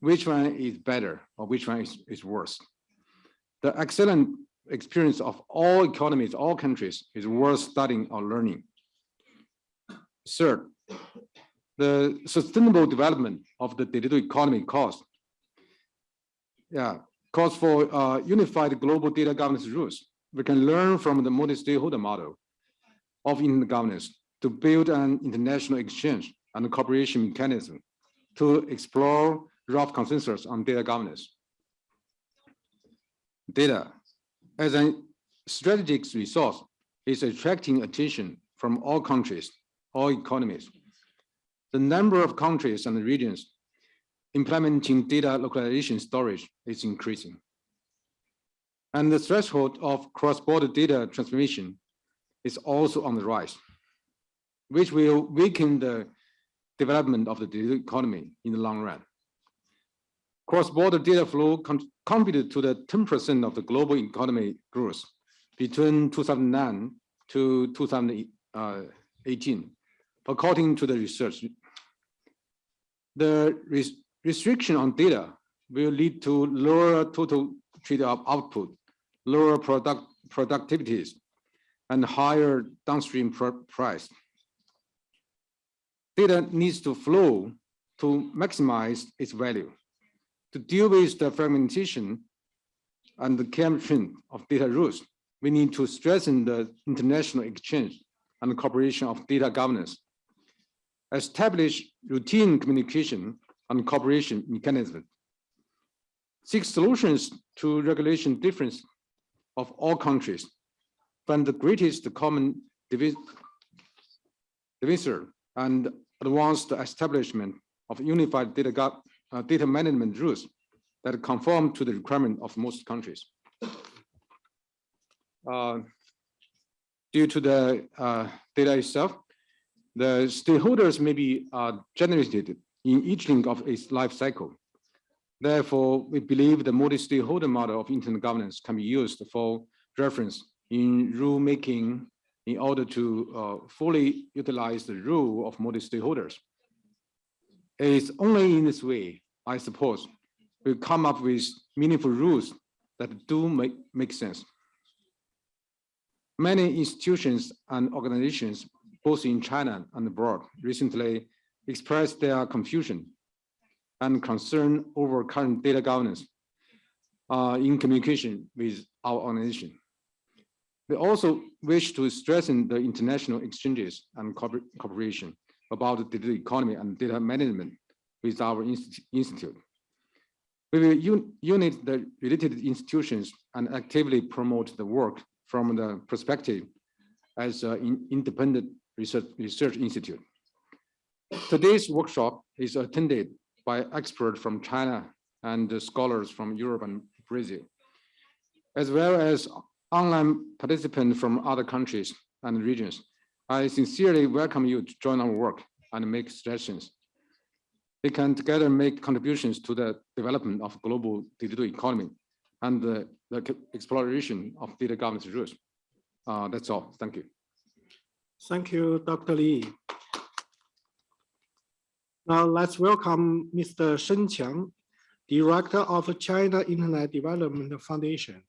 which one is better or which one is, is worse. The excellent experience of all economies, all countries is worth studying or learning. Third, the sustainable development of the digital economy cost. Yeah, calls for uh, unified global data governance rules. We can learn from the multi-stakeholder model of internet governance to build an international exchange and cooperation mechanism to explore rough consensus on data governance. Data as a strategic resource is attracting attention from all countries, all economies. The number of countries and regions implementing data localization storage is increasing. And the threshold of cross-border data transformation is also on the rise, which will weaken the development of the digital economy in the long run. Cross-border data flow con contributed to the 10% of the global economy growth between 2009 to 2018, uh, according to the research. The res restriction on data will lead to lower total trade output, lower product productivities, and higher downstream pr price. Data needs to flow to maximize its value to deal with the fragmentation and the camp trend of data rules, we need to strengthen the international exchange and cooperation of data governance, establish routine communication and cooperation mechanisms, seek solutions to regulation difference of all countries, find the greatest common divisor and advance the establishment of unified data uh, data management rules that conform to the requirement of most countries. Uh, due to the uh, data itself, the stakeholders may be uh, generated in each link of its life cycle. Therefore, we believe the multi-stakeholder model of internet governance can be used for reference in rulemaking in order to uh, fully utilize the rule of multi-stakeholders. It's only in this way, I suppose, we come up with meaningful rules that do make, make sense. Many institutions and organizations, both in China and abroad, recently expressed their confusion and concern over current data governance uh, in communication with our organization. We also wish to strengthen the international exchanges and cooper- cooperation about the data economy and data management with our institute. We will un- unite the related institutions and actively promote the work from the perspective as an independent research, research institute. Today's workshop is attended by experts from China and scholars from Europe and Brazil, as well as online participants from other countries and regions. I sincerely welcome you to join our work and make suggestions. We can together make contributions to the development of global digital economy and the, the exploration of data governance rules. Uh, that's all. Thank you. Thank you, Dr. Li. Now let's welcome Mr. Shen Qiang, Director of China Internet Development Foundation,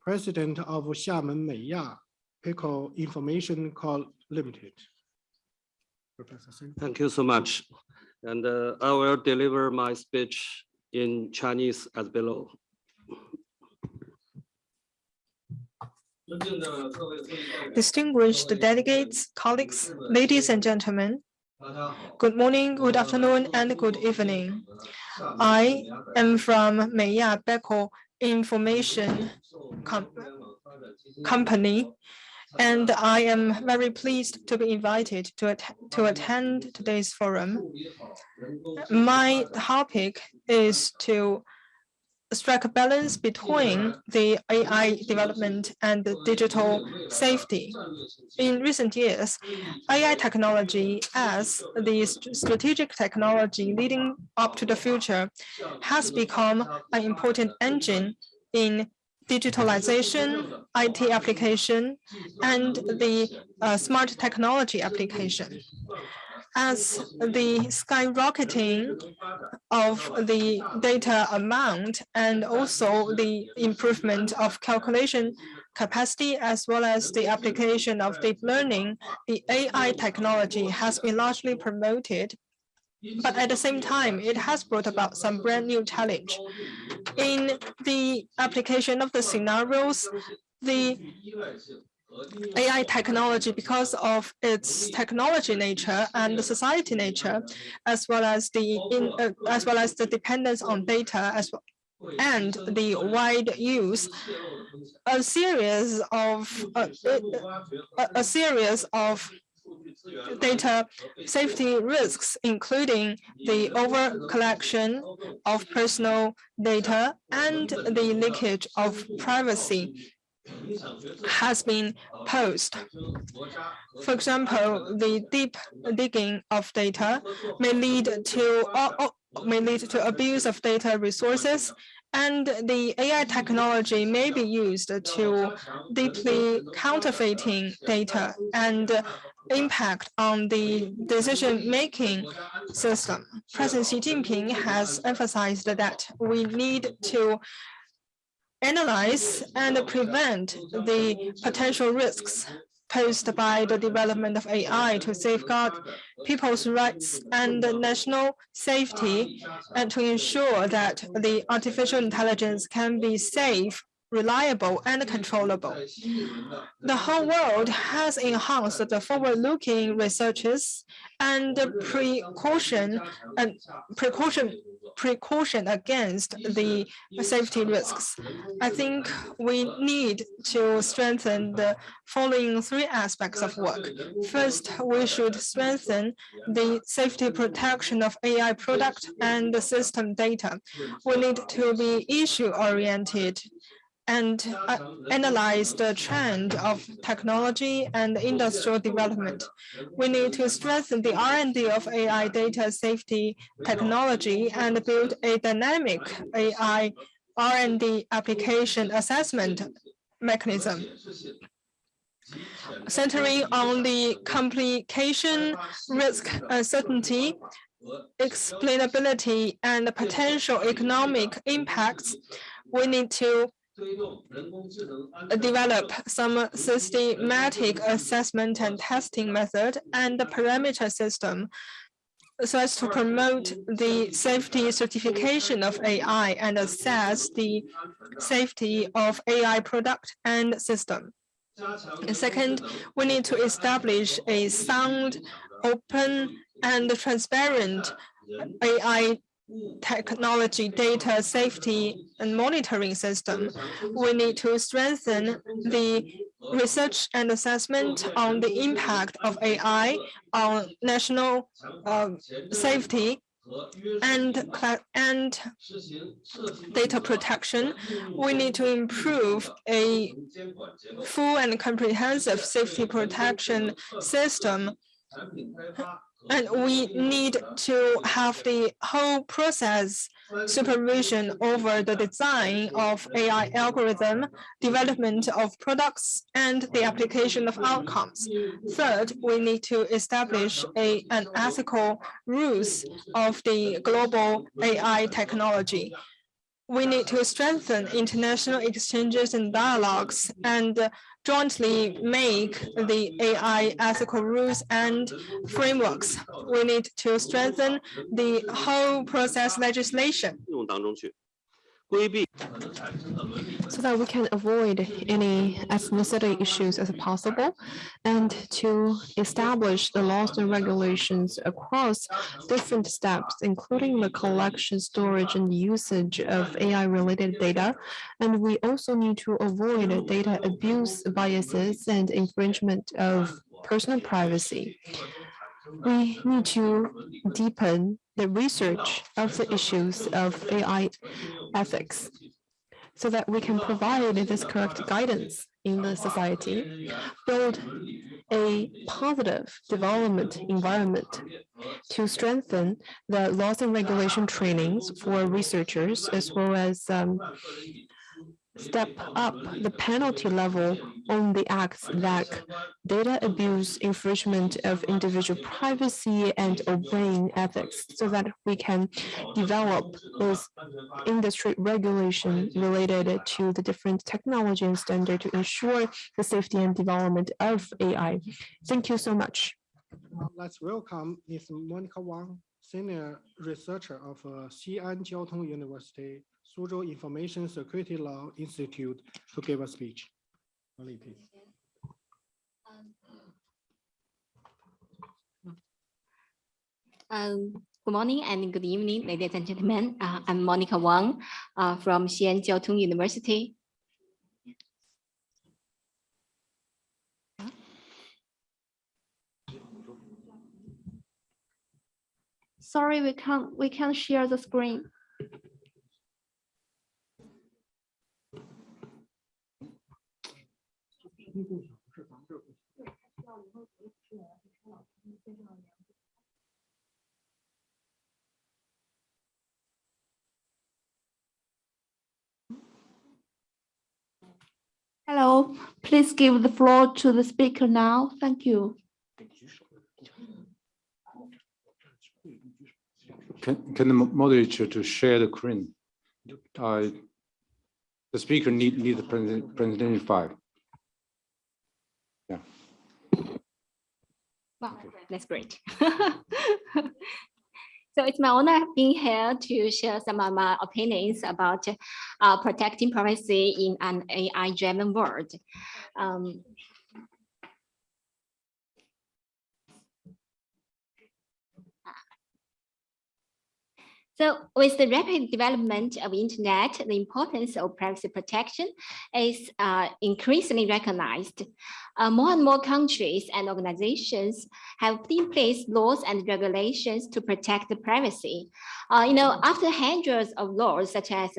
President of Xiamen Meiya Pico Information Co. Limited. Professor Shen. Thank you so much. And uh, I will deliver my speech in Chinese as below. Distinguished delegates, colleagues, ladies and gentlemen, good morning, good afternoon, and good evening. I am from Meiya Pico Information Com Company, and I am very pleased to be invited to, to attend today's forum. My topic is to strike a balance between the AI development and digital safety. In recent years, AI technology as the strategic technology leading up to the future has become an important engine in digitalization, IT application, and the uh, smart technology application as the skyrocketing of the data amount and also the improvement of calculation capacity as well as the application of deep learning, the AI technology has been largely promoted. But at the same time, it has brought about some brand new challenge. In the application of the scenarios, the AI technology because of its technology nature and the society nature, as well as the in, uh, as well as the dependence on data as well and the wide use, a series of uh, a, a series of data safety risks, including the over collection of personal data and the leakage of privacy has been posed. For example, the deep digging of data may lead to uh, uh, may lead to abuse of data resources, and the AI technology may be used to deeply counterfeiting data and impact on the decision-making system. President Xi Jinping has emphasized that we need to analyze and prevent the potential risks posed by the development of AI to safeguard people's rights and national safety and to ensure that the artificial intelligence can be safe, reliable, and controllable. The whole world has enhanced the forward-looking researches and precaution and precaution precaution against the safety risks. I think we need to strengthen the following three aspects of work. First, we should strengthen the safety protection of AI product and the system data. We need to be issue-oriented and uh, analyze the trend of technology and industrial development. We need to strengthen the R&D of AI data safety technology and build a dynamic AI R&D application assessment mechanism. Centering on the complication, risk, uncertainty, explainability, and potential economic impacts, we need to develop some systematic assessment and testing method and the parameter system so as to promote the safety certification of AI and assess the safety of AI product and system. And second, we need to establish a sound, open, and transparent AI technology data safety and monitoring system. We need to strengthen the research and assessment on the impact of AI on national uh, safety and and data protection, we need to improve a full and comprehensive safety protection system and we need to have the whole process supervision over the design of AI algorithm, development of products, and the application of outcomes. Third, we need to establish a, an ethical rules of the global AI technology we need to strengthen international exchanges and dialogues and jointly make the AI ethical rules and frameworks. We need to strengthen the whole process legislation so that we can avoid any ethnicity issues as possible and to establish the laws and regulations across different steps, including the collection, storage, and usage of AI-related data. And we also need to avoid data abuse biases and infringement of personal privacy. We need to deepen the research of the issues of AI ethics so that we can provide this correct guidance in the society, build a positive development environment to strengthen the laws and regulation trainings for researchers as well as um, step up the penalty level on the acts like data abuse, infringement of individual privacy, and obeying ethics so that we can develop those industry regulation related to the different technology and standard to ensure the safety and development of AI. Thank you so much. Let's welcome Ms. Monica Wang, Senior Researcher of uh, Xi'an Jiaotong University Suzhou Information Security Law Institute to give a speech. please. Um, good morning and good evening, ladies and gentlemen. Uh, I'm Monica Wang uh, from Xi'an Jiaotong University. Sorry, we can't we can't share the screen. Hello, please give the floor to the speaker now. Thank you. Can, can the moderator to share the screen? Uh, the speaker need, need the presentation file. Wow, that's great. [laughs] So it's my honor being here to share some of my opinions about uh, protecting privacy in an AI-driven world. Um, So with the rapid development of internet, the importance of privacy protection is uh, increasingly recognized. Uh, more and more countries and organizations have put in place laws and regulations to protect the privacy. Uh, you know, after hundreds of laws such as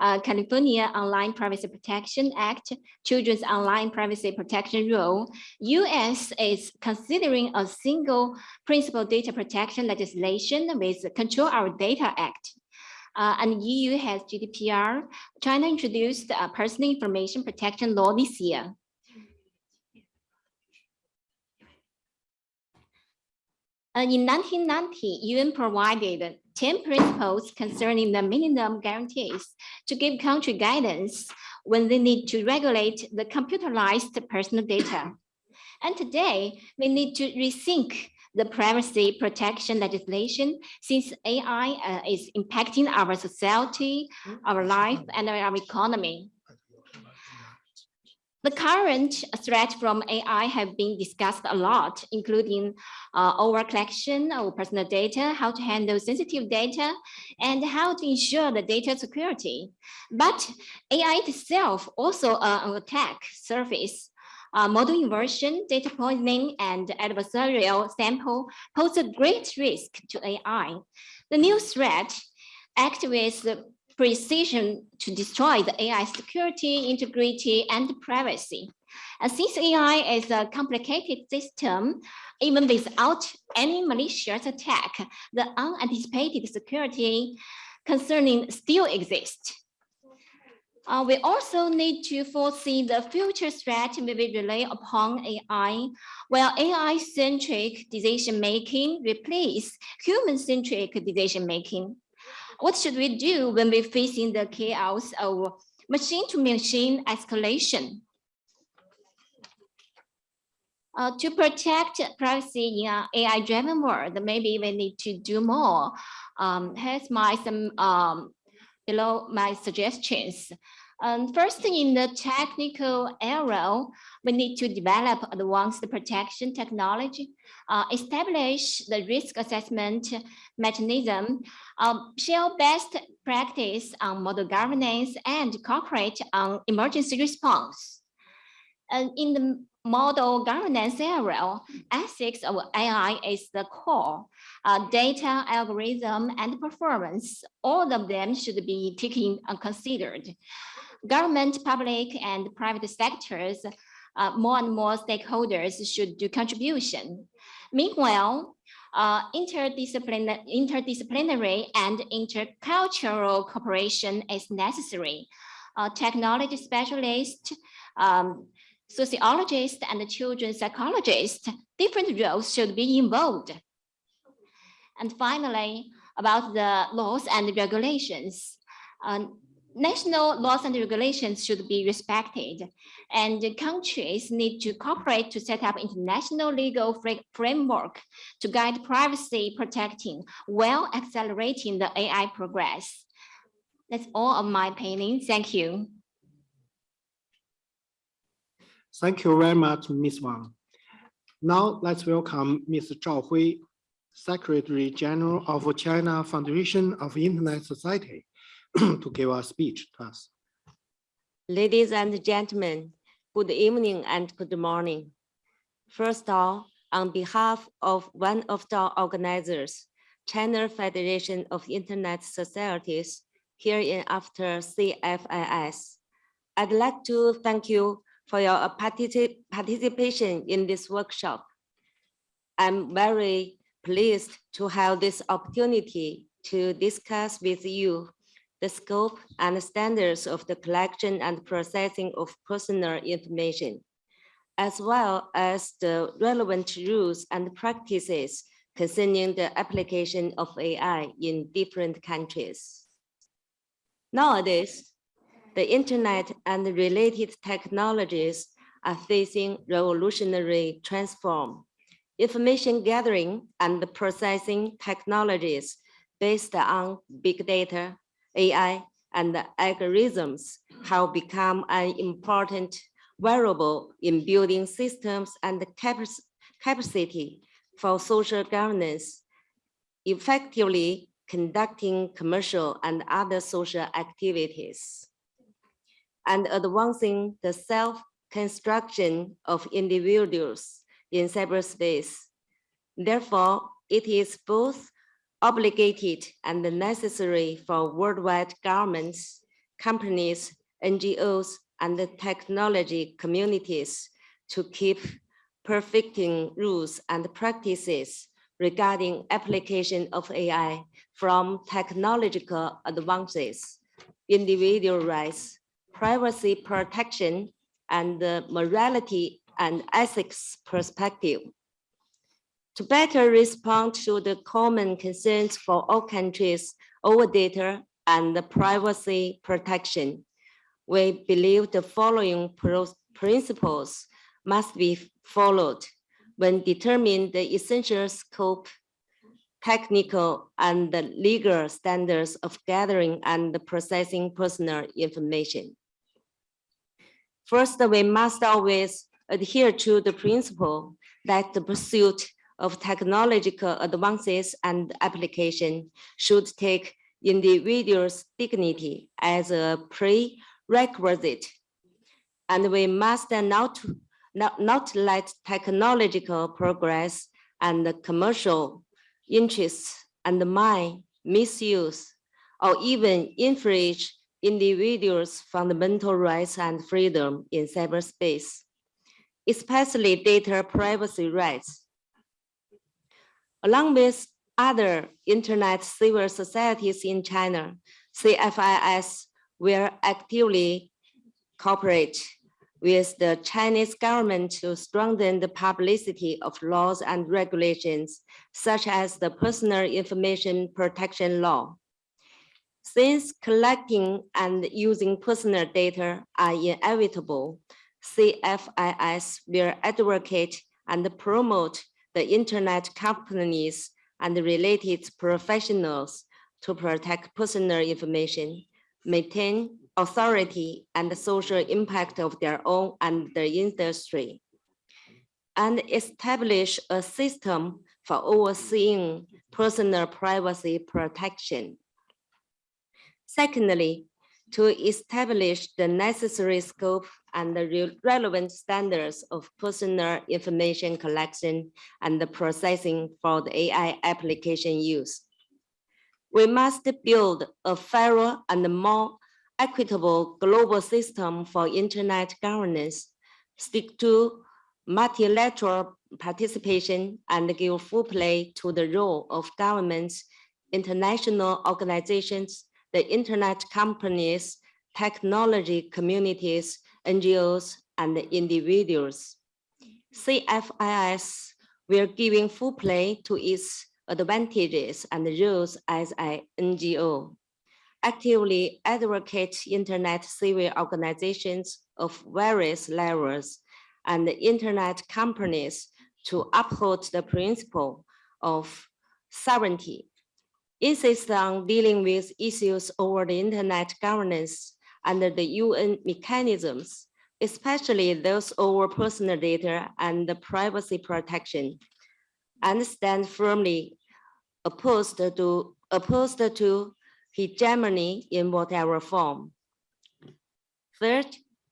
uh, California Online Privacy Protection Act, Children's Online Privacy Protection Rule, US is considering a single principal data protection legislation with Control Our Data Act. Uh, and EU has GDPR. China introduced a personal information protection law this year. In 1990, UN provided 10 principles concerning the minimum guarantees to give country guidance when they need to regulate the computerized personal data. And today, we need to rethink the privacy protection legislation since AI uh, is impacting our society, our life, and our economy. The current threat from AI have been discussed a lot, including uh, over collection of personal data, how to handle sensitive data, and how to ensure the data security. But AI itself also uh, an attack surface. Uh, model inversion, data poisoning, and adversarial sample pose a great risk to AI. The new threat act with precision to destroy the AI security, integrity, and privacy. And since AI is a complicated system, even without any malicious attack, the unanticipated security concerning still exists. Uh, we also need to foresee the future threat we will rely upon AI, while AI-centric decision-making replace human-centric decision-making. What should we do when we're facing the chaos of machine-to-machine escalation? Uh, to protect privacy in an AI-driven world, maybe we need to do more. Um, here's my some um, below my suggestions. Um, first, in the technical area, we need to develop advanced protection technology, uh, establish the risk assessment mechanism, um, share best practice on model governance, and cooperate on emergency response. And in the model governance area, ethics of AI is the core. Uh, data, algorithm, and performance, all of them should be taken and considered government, public, and private sectors, uh, more and more stakeholders should do contribution. Meanwhile, uh, interdisciplinary, interdisciplinary and intercultural cooperation is necessary. Uh, technology specialists, um, sociologists, and children psychologists, different roles should be involved. And finally, about the laws and regulations. National laws and regulations should be respected, and countries need to cooperate to set up international legal framework to guide privacy protecting while accelerating the AI progress. That's all of my opinion. Thank you. Thank you very much, Ms. Wang. Now let's welcome Ms. Zhao Hui, Secretary General of China Foundation of Internet Society. To give a speech to us. Ladies and gentlemen, good evening and good morning. First of all, on behalf of one of the organizers, China Federation of Internet Societies, here in after CFIS, I'd like to thank you for your particip participation in this workshop. I'm very pleased to have this opportunity to discuss with you the scope and standards of the collection and processing of personal information, as well as the relevant rules and practices concerning the application of AI in different countries. Nowadays, the internet and related technologies are facing revolutionary transform. Information gathering and processing technologies based on big data, AI and algorithms have become an important variable in building systems and capacity for social governance, effectively conducting commercial and other social activities, and advancing the self-construction of individuals in cyberspace. Therefore, it is both obligated and necessary for worldwide governments, companies, NGOs, and the technology communities to keep perfecting rules and practices regarding application of AI from technological advances, individual rights, privacy protection, and morality and ethics perspective. To better respond to the common concerns for all countries over data and the privacy protection, we believe the following principles must be followed. when determining the essential scope, technical and the legal standards of gathering and processing personal information. First, we must always adhere to the principle that the pursuit of technological advances and application should take individuals' dignity as a prerequisite. And we must not, not, not let technological progress and commercial interests undermine, misuse, or even infringe individuals' fundamental rights and freedom in cyberspace, especially data privacy rights. Along with other internet civil societies in China, CFIS will actively cooperate with the Chinese government to strengthen the publicity of laws and regulations, such as the Personal Information Protection Law. Since collecting and using personal data are inevitable, CFIS will advocate and promote the internet companies and related professionals to protect personal information, maintain authority and the social impact of their own and the industry, and establish a system for overseeing personal privacy protection. Secondly, to establish the necessary scope and the re relevant standards of personal information collection and the processing for the AI application use. We must build a fairer and more equitable global system for internet governance, stick to multilateral participation and give full play to the role of governments, international organizations, the internet companies, technology communities, NGOs, and individuals. CFIS will giving full play to its advantages and roles as an NGO. Actively advocate internet civil organizations of various levels and internet companies to uphold the principle of sovereignty insist on dealing with issues over the internet governance under the UN mechanisms, especially those over personal data and privacy protection, and stand firmly opposed to, opposed to hegemony in whatever form. Third,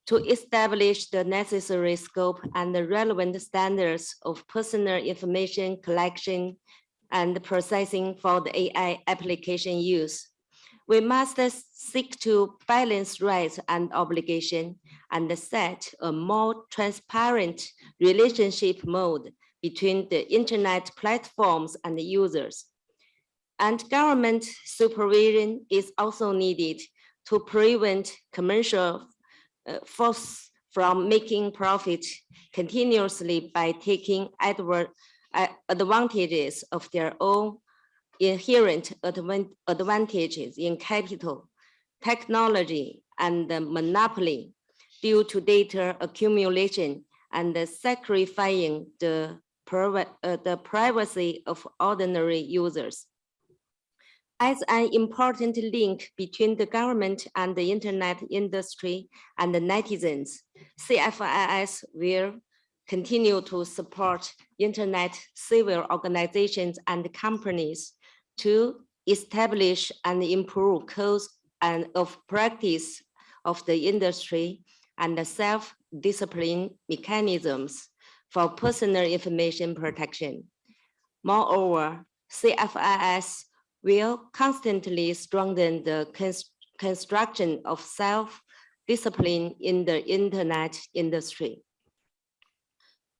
to establish the necessary scope and the relevant standards of personal information collection and processing for the AI application use. We must seek to balance rights and obligation and set a more transparent relationship mode between the internet platforms and the users. And government supervision is also needed to prevent commercial uh, force from making profit continuously by taking adver advantages of their own inherent advantages in capital, technology, and monopoly due to data accumulation and sacrificing the, uh, the privacy of ordinary users. As an important link between the government and the internet industry and the netizens, CFIS will continue to support internet civil organizations and companies to establish and improve codes and of practice of the industry and the self-discipline mechanisms for personal information protection. Moreover, CFIS will constantly strengthen the const construction of self-discipline in the internet industry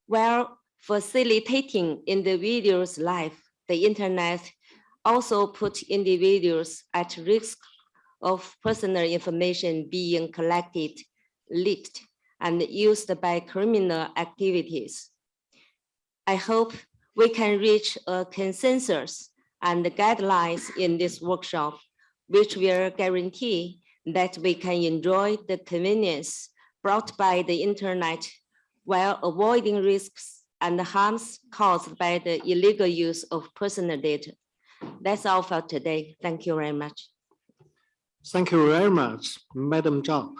while facilitating individuals' life, the internet also put individuals at risk of personal information being collected, leaked, and used by criminal activities. I hope we can reach a consensus and guidelines in this workshop, which will guarantee that we can enjoy the convenience brought by the internet while avoiding risks and harms caused by the illegal use of personal data. That's all for today. Thank you very much. Thank you very much, Madam Zhao.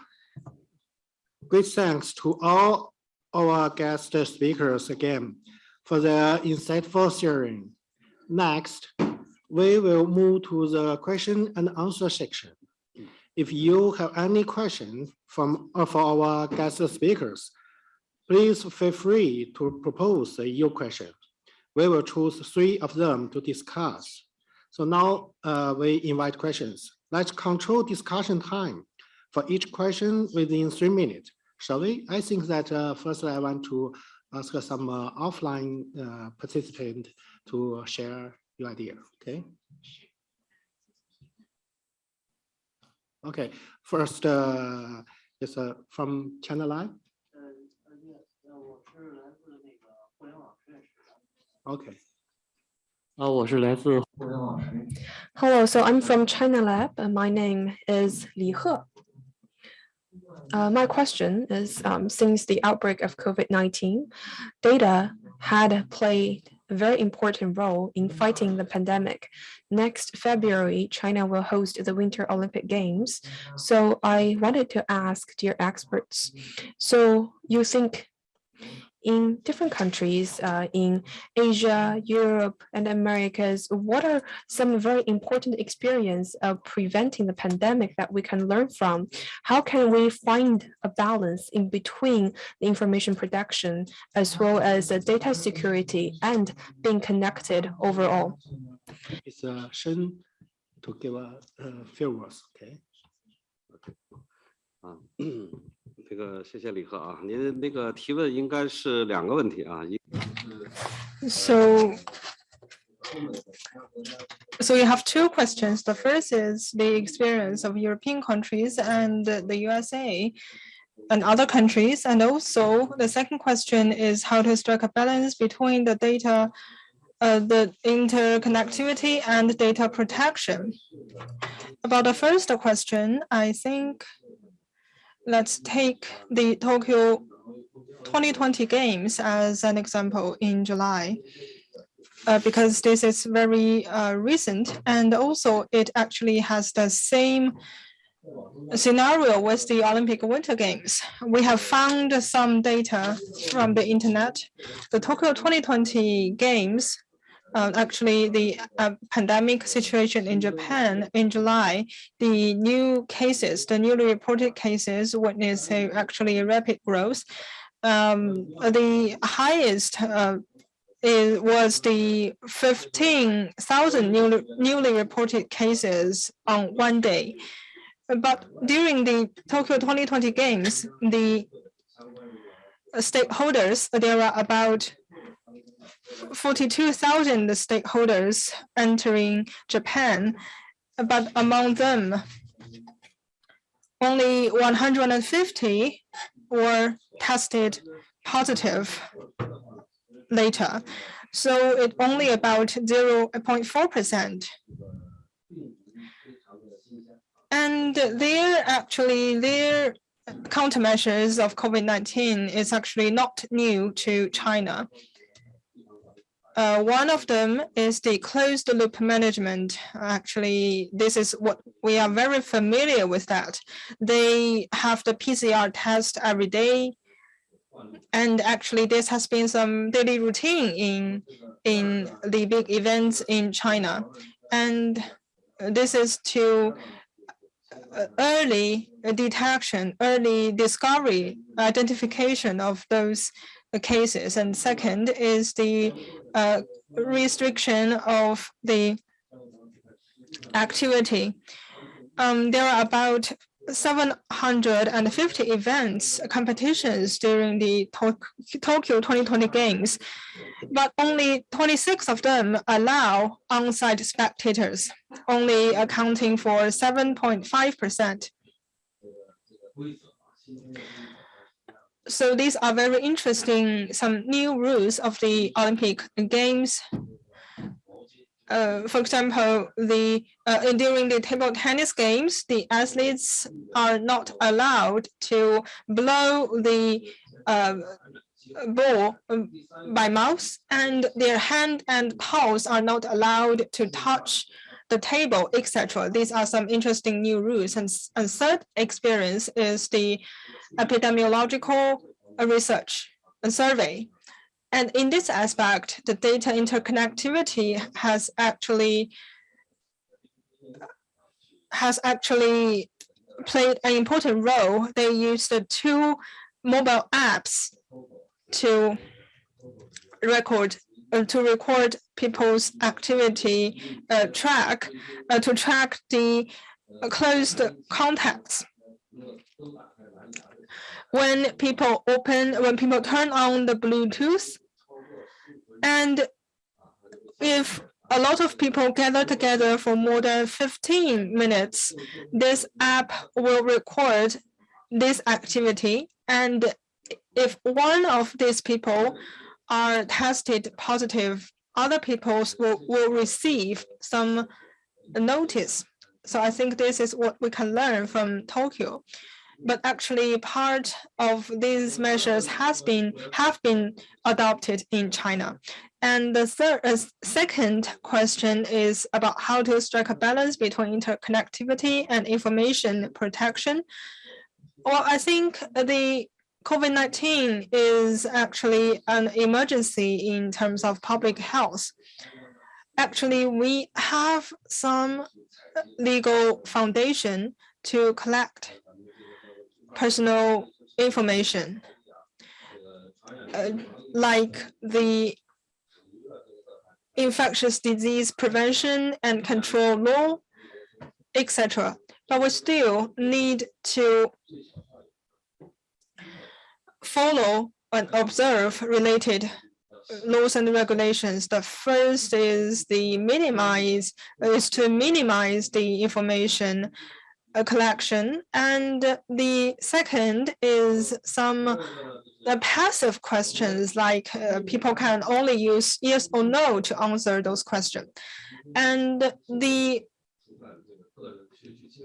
Great thanks to all our guest speakers again for their insightful sharing. Next, we will move to the question and answer section. If you have any questions from for our guest speakers, please feel free to propose your question. We will choose three of them to discuss. So now uh, we invite questions. Let's control discussion time for each question within three minutes. Shall we? I think that uh, first I want to ask some uh, offline uh, participant to share your idea, okay? Okay, first uh, is uh, from China Live. Okay. Hello, so I'm from China Lab. and my name is Li He. Uh, my question is, um, since the outbreak of COVID-19, data had played a very important role in fighting the pandemic. Next February, China will host the Winter Olympic Games. So I wanted to ask dear experts, so you think in different countries uh, in Asia, Europe, and Americas, what are some very important experience of preventing the pandemic that we can learn from? How can we find a balance in between the information production as well as the data security and being connected overall? It's uh, Shen to give a uh, few words, okay? 啊，[clears throat] 这个谢谢李贺啊，您那个提问应该是两个问题啊，一 So, so you have two questions. The first is the experience of European countries and the USA and other countries. And also the second question is how to strike a balance between the data, uh, the interconnectivity and data protection. About the first question, I think let's take the Tokyo 2020 games as an example in July. Uh, because this is very uh, recent and also it actually has the same scenario with the Olympic Winter Games. We have found some data from the internet. The Tokyo 2020 Games uh, actually the uh, pandemic situation in Japan in July, the new cases, the newly reported cases witnessed a, actually a rapid growth. Um, the highest uh, was the 15,000 newly, newly reported cases on one day. But during the Tokyo 2020 Games, the stakeholders, there are about 42,000 stakeholders entering Japan, but among them, only 150 were tested positive later. So it only about 0.4%. And they're actually, their countermeasures of COVID-19 is actually not new to China. Uh, one of them is the closed loop management. Actually, this is what we are very familiar with that. They have the PCR test every day. And actually, this has been some daily routine in, in the big events in China. And this is to uh, early detection, early discovery, identification of those cases. And second is the uh, restriction of the activity. Um, there are about 750 events, competitions during the Tokyo 2020 Games, but only 26 of them allow on-site spectators, only accounting for 7.5%. So these are very interesting, some new rules of the Olympic Games. Uh, for example, the uh, during the table tennis games, the athletes are not allowed to blow the uh, ball by mouth and their hand and paws are not allowed to touch the table, etc. These are some interesting new rules. And, and third experience is the epidemiological research and survey. And in this aspect, the data interconnectivity has actually has actually played an important role. They used the two mobile apps to record uh, to record people's activity uh, track uh, to track the closed contacts. When people open, when people turn on the Bluetooth, and if a lot of people gather together for more than 15 minutes, this app will record this activity. And if one of these people are tested positive, other people will, will receive some notice. So I think this is what we can learn from Tokyo. But actually part of these measures has been have been adopted in China. And the third, uh, second question is about how to strike a balance between interconnectivity and information protection. Well, I think the COVID-19 is actually an emergency in terms of public health. Actually, we have some legal foundation to collect personal information, uh, like the infectious disease prevention and control law, etc. But we still need to follow and observe related laws and regulations. The first is the minimize is to minimize the information uh, collection, and the second is some uh, passive questions like uh, people can only use yes or no to answer those questions, and the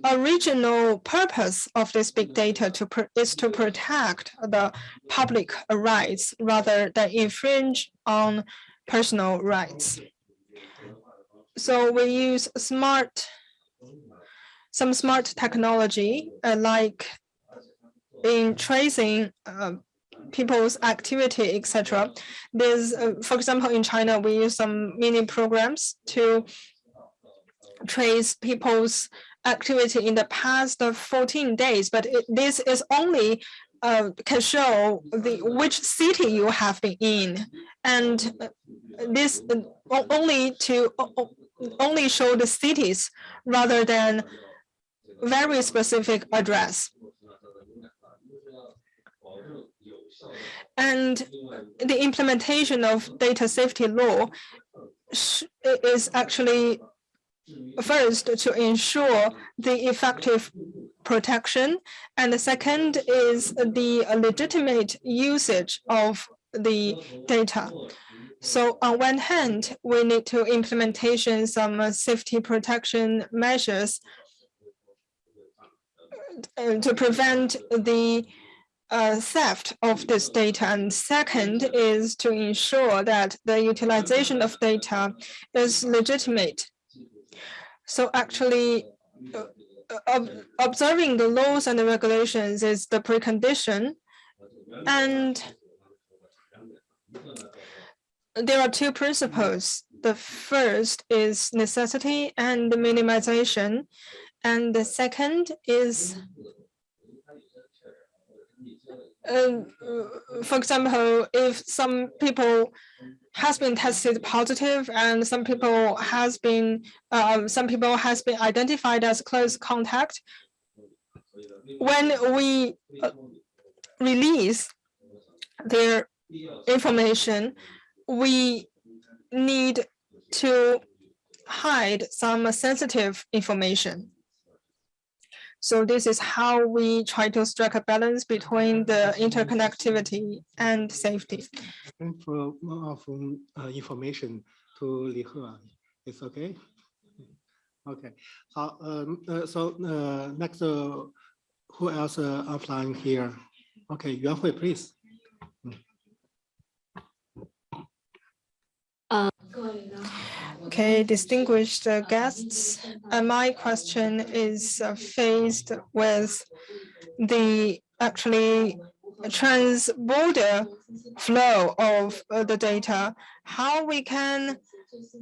original purpose of this big data to is to protect the public rights rather than infringe on personal rights. So we use smart, some smart technology uh, like in tracing uh, people's activity, etc. There's, uh, for example, in China, we use some mini programs to trace people's activity in the past 14 days, but it, this is only uh, can show the which city you have been in, and this uh, only to only show the cities rather than very specific address. And the implementation of data safety law is actually first to ensure the effective protection and the second is the legitimate usage of the data so on one hand we need to implementation some safety protection measures to prevent the uh, theft of this data. And second is to ensure that the utilization of data is legitimate so actually, uh, observing the laws and the regulations is the precondition. And there are two principles. The first is necessity and the minimization. And the second is, uh, for example, if some people has been tested positive and some people has been uh, some people has been identified as close contact when we uh, release their information we need to hide some sensitive information so this is how we try to strike a balance between the interconnectivity and safety. For more of uh, information to Li it's okay. Okay. So, um, uh, so uh, next, uh, who else uh, offline here? Okay, Yuan Hui, please. Okay, distinguished uh, guests, uh, my question is uh, faced with the actually trans-border flow of the data, how we can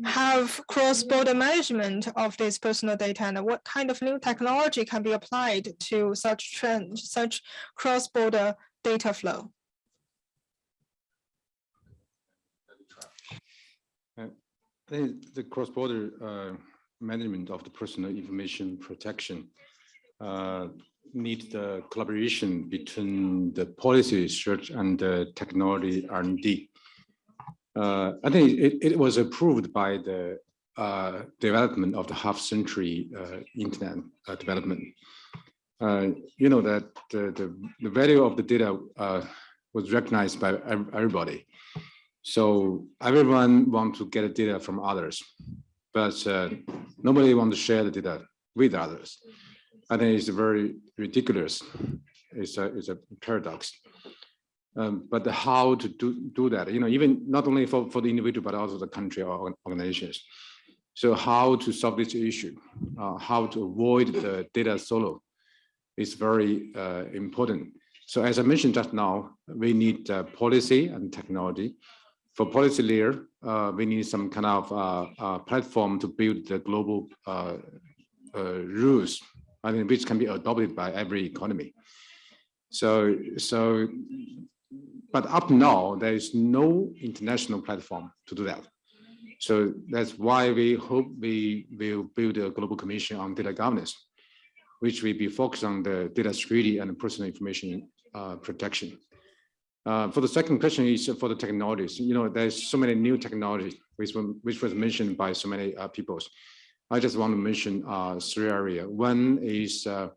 have cross-border management of this personal data and what kind of new technology can be applied to such trend, such cross-border data flow? I think the cross-border uh, management of the personal information protection uh, need the collaboration between the policy research and the technology R&D. Uh, I think it, it was approved by the uh, development of the half-century uh, internet uh, development. You know that the, the, the value of the data was recognized by everybody. So everyone want to get data from others, but nobody want to share the data with others. I think it's very ridiculous. It's a, it's a paradox. Um, but how to do, do that, you know, even not only for, for the individual, but also the country or organizations. So how to solve this issue, uh, how to avoid the data solo is very uh, important. So as I mentioned just now, we need uh, policy and technology. For policy layer, uh, we need some kind of uh, uh, platform to build the global rules I mean, which can be adopted by every economy. So, so, but up now, there is no international platform to do that. So that's why we hope we will build a global commission on data governance, which will be focused on the data security and personal information uh, protection. Uh, for the second question is for the technologies. You know, there's so many new technologies which, which was mentioned by so many uh, people. I just want to mention uh, three areas. One is uh,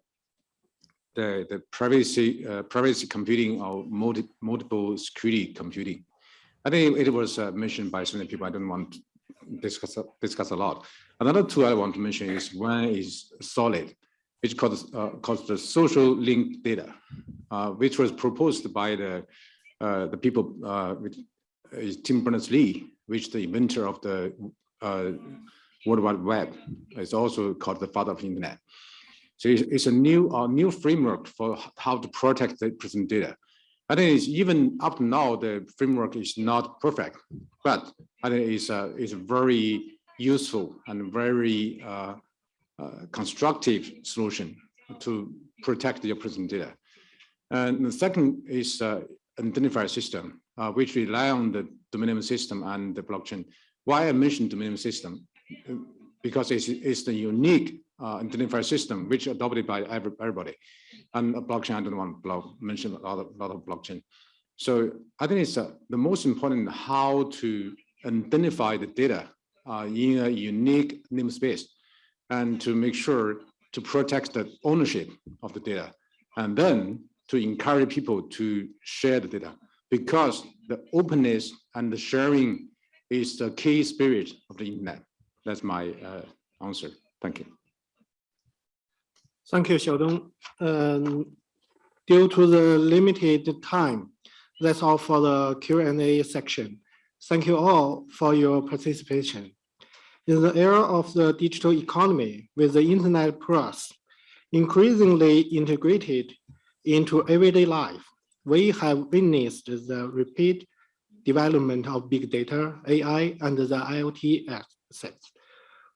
the the privacy uh, privacy computing or multi, multiple security computing. I think it was uh, mentioned by so many people. I don't want to discuss discuss a lot. Another two I want to mention is one is solid, which calls calls the social link data, which was proposed by the the people uh, uh, Tim Berners-Lee, which the inventor of the uh, World Wide Web. It's also called the father of internet. So it's, it's a new uh, new framework for how to protect the personal data. I think it's even up to now, the framework is not perfect, but I think it's a, it's very useful and very uh, uh, constructive solution to protect your personal data. And the second is identifier system, uh, which rely on the domain system and the blockchain. Why I mentioned domain system? because it's, it's the unique uh, identifier system which adopted by every, everybody. And blockchain, I don't want to mention a lot of, lot of blockchain. So I think it's uh, the most important how to identify the data uh, in a unique namespace and to make sure to protect the ownership of the data and then to encourage people to share the data because the openness and the sharing is the key spirit of the internet. That's my uh, answer. Thank you. Thank you, Xiaodong. Um, due to the limited time, that's all for the Q&A section. Thank you all for your participation. In the era of the digital economy with the internet plus increasingly integrated into everyday life, we have witnessed the rapid development of big data, AI, and the IoT assets.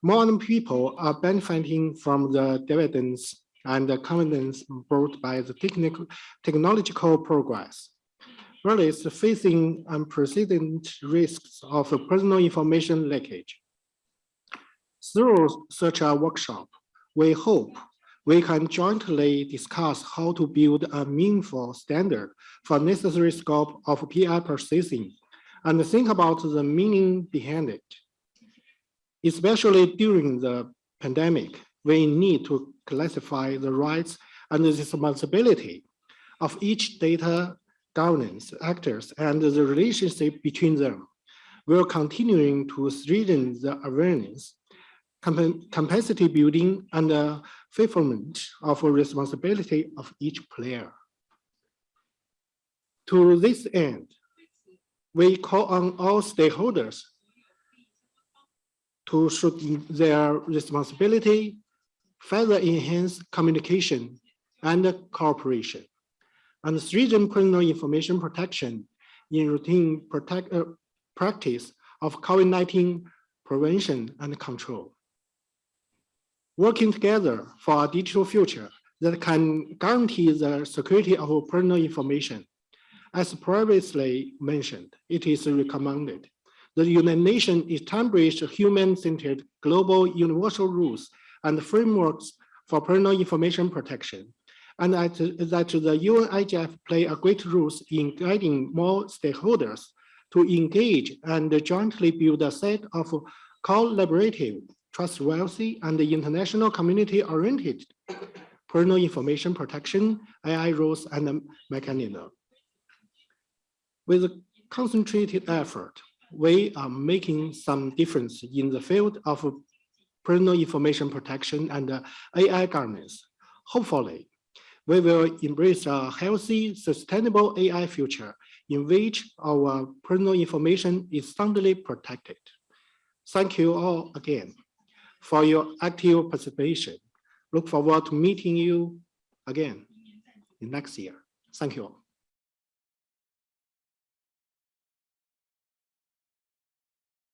More people are benefiting from the dividends and the confidence brought by the technical technological progress. Whereas facing unprecedented risks of personal information leakage. Through such a workshop, we hope we can jointly discuss how to build a meaningful standard for necessary scope of PR processing and think about the meaning behind it especially during the pandemic, we need to classify the rights and the responsibility of each data governance actors and the relationship between them. We're continuing to strengthen the awareness, capacity building, and fulfillment of responsibility of each player. To this end, we call on all stakeholders to shoot their responsibility, further enhance communication and cooperation, and strengthen personal information protection in routine protect, uh, practice of COVID-19 prevention and control. Working together for a digital future that can guarantee the security of personal information. As previously mentioned, it is recommended the United Nations established human-centered global universal rules and frameworks for personal information protection, and that, that the UNIGF play a great role in guiding more stakeholders to engage and jointly build a set of collaborative, trustworthy, and the international community-oriented personal information protection, AI rules, and mechanism. With a concentrated effort, we are making some difference in the field of personal information protection and AI governance. Hopefully, we will embrace a healthy, sustainable AI future in which our personal information is soundly protected. Thank you all again for your active participation. Look forward to meeting you again in next year. Thank you. all.